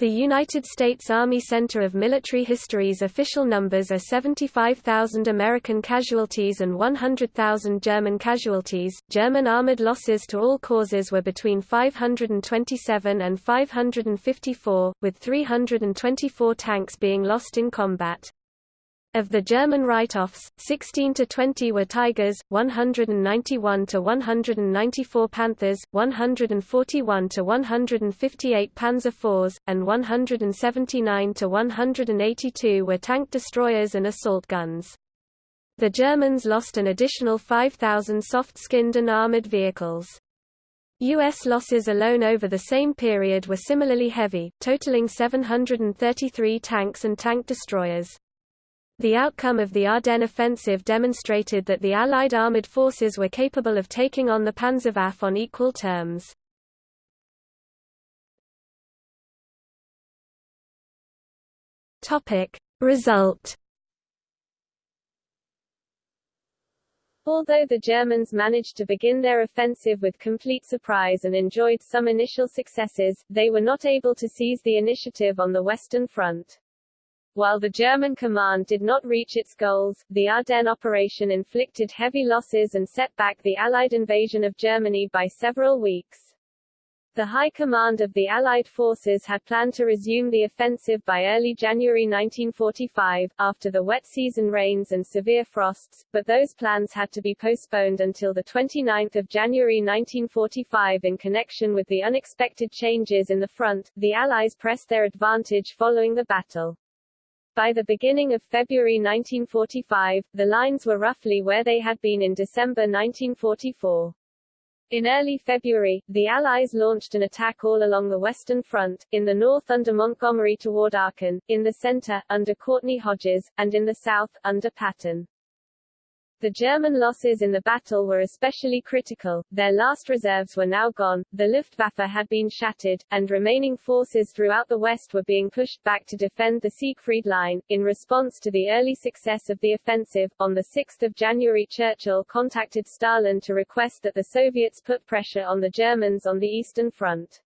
The United States Army Center of Military History's official numbers are 75,000 American casualties and 100,000 German casualties. German armored losses to all causes were between 527 and 554, with 324 tanks being lost in combat. Of the German write-offs, 16 to 20 were Tigers, 191 to 194 Panthers, 141 to 158 Panzer IVs, and 179 to 182 were tank destroyers and assault guns. The Germans lost an additional 5,000 soft-skinned and armored vehicles. U.S. losses alone over the same period were similarly heavy, totaling 733 tanks and tank destroyers. The outcome of the Ardennes offensive demonstrated that the Allied armoured forces were capable of taking on the Panzerwaffe on equal terms. Result Although the Germans managed to begin their offensive with complete surprise and enjoyed some initial successes, they were not able to seize the initiative on the Western Front. While the German command did not reach its goals, the Ardennes operation inflicted heavy losses and set back the Allied invasion of Germany by several weeks. The High Command of the Allied forces had planned to resume the offensive by early January 1945, after the wet season rains and severe frosts, but those plans had to be postponed until 29 January 1945 in connection with the unexpected changes in the front. The Allies pressed their advantage following the battle. By the beginning of February 1945, the lines were roughly where they had been in December 1944. In early February, the Allies launched an attack all along the Western Front, in the north under Montgomery toward Aachen, in the center, under Courtney Hodges, and in the south, under Patton. The German losses in the battle were especially critical, their last reserves were now gone, the Luftwaffe had been shattered, and remaining forces throughout the West were being pushed back to defend the Siegfried Line. In response to the early success of the offensive, on 6 January Churchill contacted Stalin to request that the Soviets put pressure on the Germans on the Eastern Front.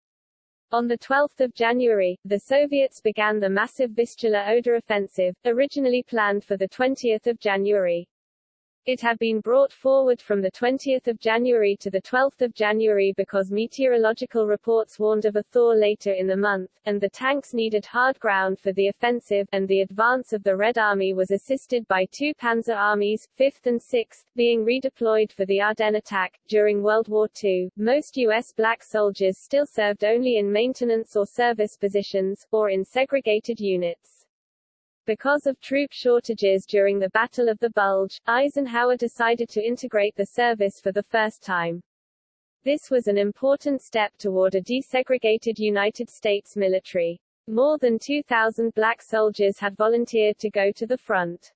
On 12 January, the Soviets began the massive Vistula-Oder offensive, originally planned for 20 January. It had been brought forward from 20 January to 12 January because meteorological reports warned of a thaw later in the month, and the tanks needed hard ground for the offensive, and the advance of the Red Army was assisted by two panzer armies, 5th and 6th, being redeployed for the Ardennes attack. During World War II, most U.S. black soldiers still served only in maintenance or service positions, or in segregated units. Because of troop shortages during the Battle of the Bulge, Eisenhower decided to integrate the service for the first time. This was an important step toward a desegregated United States military. More than 2,000 black soldiers had volunteered to go to the front.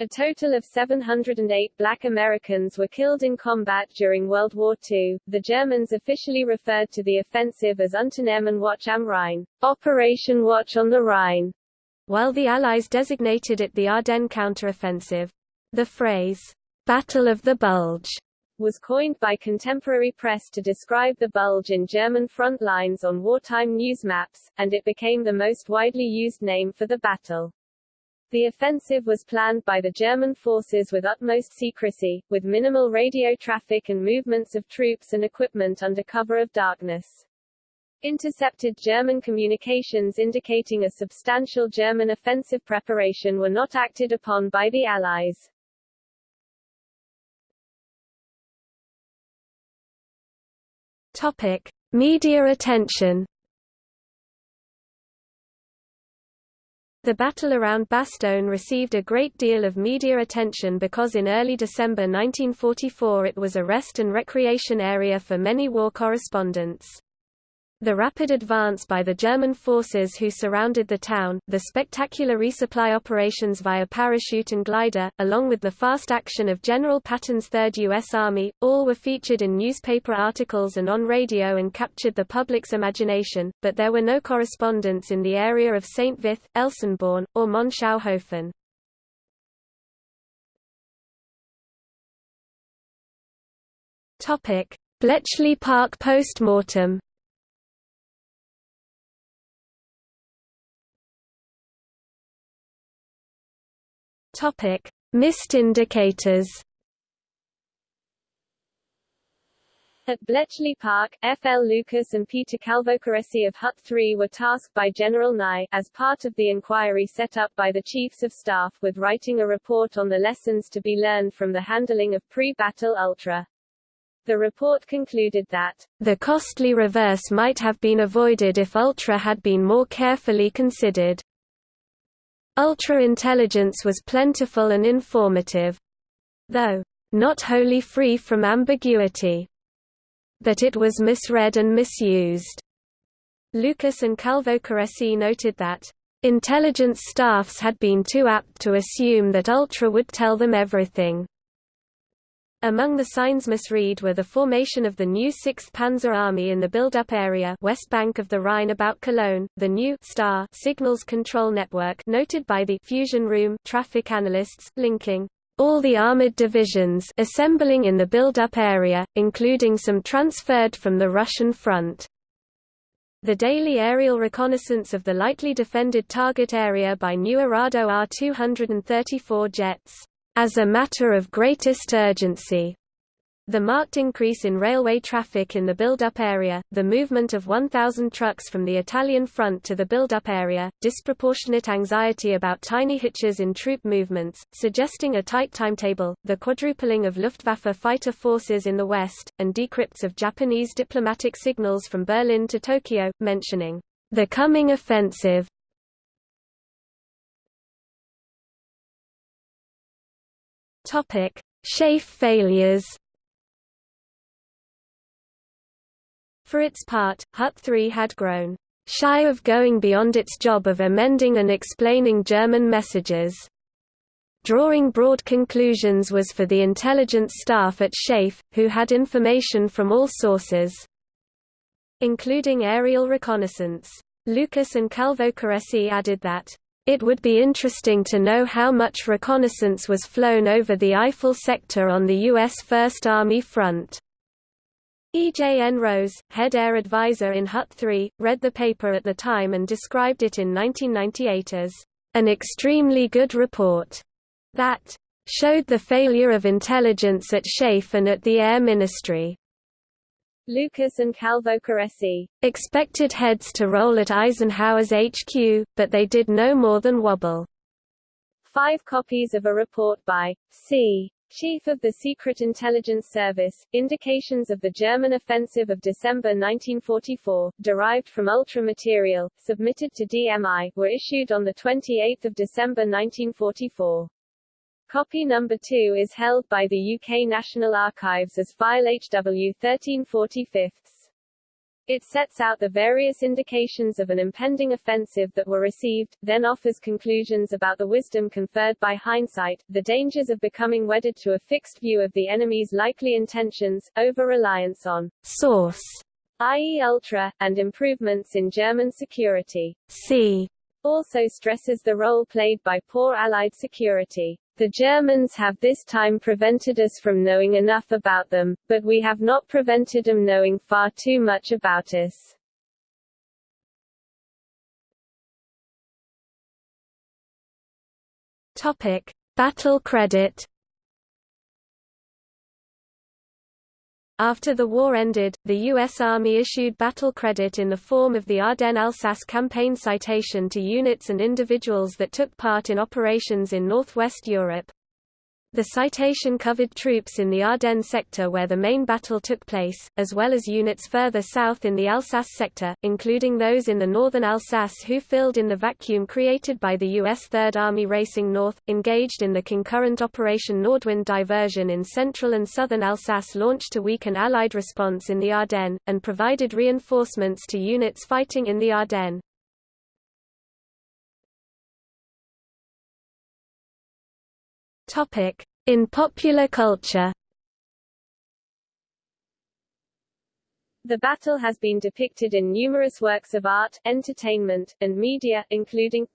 A total of 708 black Americans were killed in combat during World War II. The Germans officially referred to the offensive as Unternehmen Wacht am Rhein, Operation Watch on the Rhine, while the Allies designated it the Ardennes counteroffensive. The phrase, Battle of the Bulge, was coined by contemporary press to describe the bulge in German front lines on wartime news maps, and it became the most widely used name for the battle. The offensive was planned by the German forces with utmost secrecy, with minimal radio traffic and movements of troops and equipment under cover of darkness. Intercepted German communications indicating a substantial German offensive preparation were not acted upon by the Allies. Topic. Media attention The battle around Bastogne received a great deal of media attention because in early December 1944 it was a rest and recreation area for many war correspondents. The rapid advance by the German forces who surrounded the town, the spectacular resupply operations via parachute and glider, along with the fast action of General Patton's Third U.S. Army, all were featured in newspaper articles and on radio and captured the public's imagination, but there were no correspondents in the area of St. Vith, Elsenborn, or Monschau-Höfen. Bletchley Park post-mortem Topic: Missed indicators. At Bletchley Park, F. L. Lucas and Peter Calvocoressi of Hut 3 were tasked by General Nye, as part of the inquiry set up by the Chiefs of Staff, with writing a report on the lessons to be learned from the handling of pre-battle Ultra. The report concluded that, the costly reverse might have been avoided if Ultra had been more carefully considered. Ultra-intelligence was plentiful and informative. Though, not wholly free from ambiguity. But it was misread and misused. Lucas and Calvocoressi noted that, intelligence staffs had been too apt to assume that Ultra would tell them everything. Among the signs misread were the formation of the new 6th Panzer Army in the build-up area west bank of the Rhine about Cologne, the new star signals control network noted by the fusion room traffic analysts, linking all the armored divisions assembling in the build-up area, including some transferred from the Russian front. The daily aerial reconnaissance of the lightly defended target area by new Arado Ar-234 jets as a matter of greatest urgency. The marked increase in railway traffic in the build-up area, the movement of 1,000 trucks from the Italian front to the build-up area, disproportionate anxiety about tiny hitches in troop movements, suggesting a tight timetable, the quadrupling of Luftwaffe fighter forces in the west, and decrypts of Japanese diplomatic signals from Berlin to Tokyo, mentioning the coming offensive Topic: SHAEF failures. For its part, Hut 3 had grown shy of going beyond its job of amending and explaining German messages. Drawing broad conclusions was for the intelligence staff at SHAEF, who had information from all sources, including aerial reconnaissance. Lucas and Calvocoressi added that it would be interesting to know how much reconnaissance was flown over the Eifel sector on the U.S. First Army front. E. J. N. Rose, head air advisor in Hut 3, read the paper at the time and described it in 1998 as an extremely good report that showed the failure of intelligence at SHAEF and at the Air Ministry. Lucas and Calvocoressi expected heads to roll at Eisenhower's HQ, but they did no more than wobble. Five copies of a report by C. Chief of the Secret Intelligence Service, Indications of the German Offensive of December 1944, derived from Ultra material, submitted to DMI, were issued on 28 December 1944. Copy number 2 is held by the UK National Archives as file HW 1345. It sets out the various indications of an impending offensive that were received, then offers conclusions about the wisdom conferred by hindsight, the dangers of becoming wedded to a fixed view of the enemy's likely intentions, over-reliance on source, i.e. ultra, and improvements in German security. C also stresses the role played by poor Allied security. The Germans have this time prevented us from knowing enough about them, but we have not prevented them knowing far too much about us. Topic: Battle credit After the war ended, the U.S. Army issued battle credit in the form of the Ardennes-Alsace Campaign citation to units and individuals that took part in operations in northwest Europe. The citation covered troops in the Ardennes sector where the main battle took place, as well as units further south in the Alsace sector, including those in the northern Alsace who filled in the vacuum created by the U.S. Third Army racing north, engaged in the concurrent Operation Nordwind diversion in central and southern Alsace launched to weaken Allied response in the Ardennes, and provided reinforcements to units fighting in the Ardennes. In popular culture The battle has been depicted in numerous works of art, entertainment, and media, including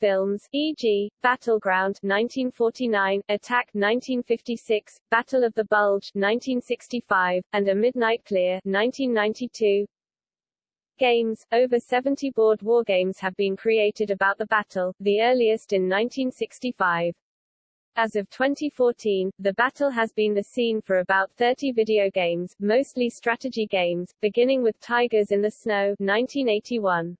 films, e.g., Battleground 1949, Attack 1956, Battle of the Bulge 1965, and A Midnight Clear 1992. Games, over 70 board wargames have been created about the battle, the earliest in 1965. As of 2014, the battle has been the scene for about 30 video games, mostly strategy games, beginning with Tigers in the Snow 1981.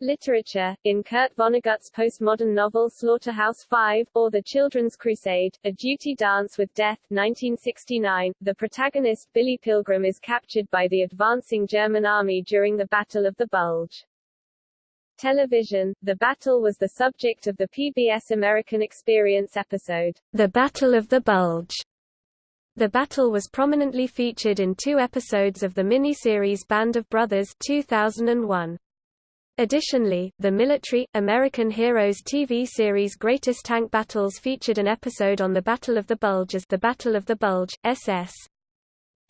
Literature, in Kurt Vonnegut's postmodern novel Slaughterhouse-Five, or The Children's Crusade, A Duty Dance with Death 1969, the protagonist Billy Pilgrim is captured by the advancing German army during the Battle of the Bulge. Television, the battle was the subject of the PBS American Experience episode, The Battle of the Bulge. The battle was prominently featured in two episodes of the miniseries Band of Brothers 2001. Additionally, the military, American Heroes TV series Greatest Tank Battles featured an episode on the Battle of the Bulge as the Battle of the Bulge, SS.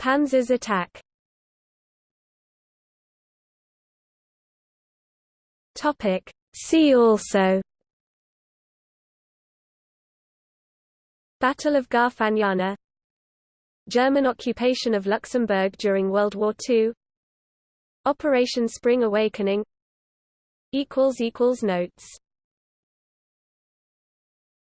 Panzer's attack. Topic. See also. Battle of Garfagnana. German occupation of Luxembourg during World War II Operation Spring Awakening. Equals equals Notes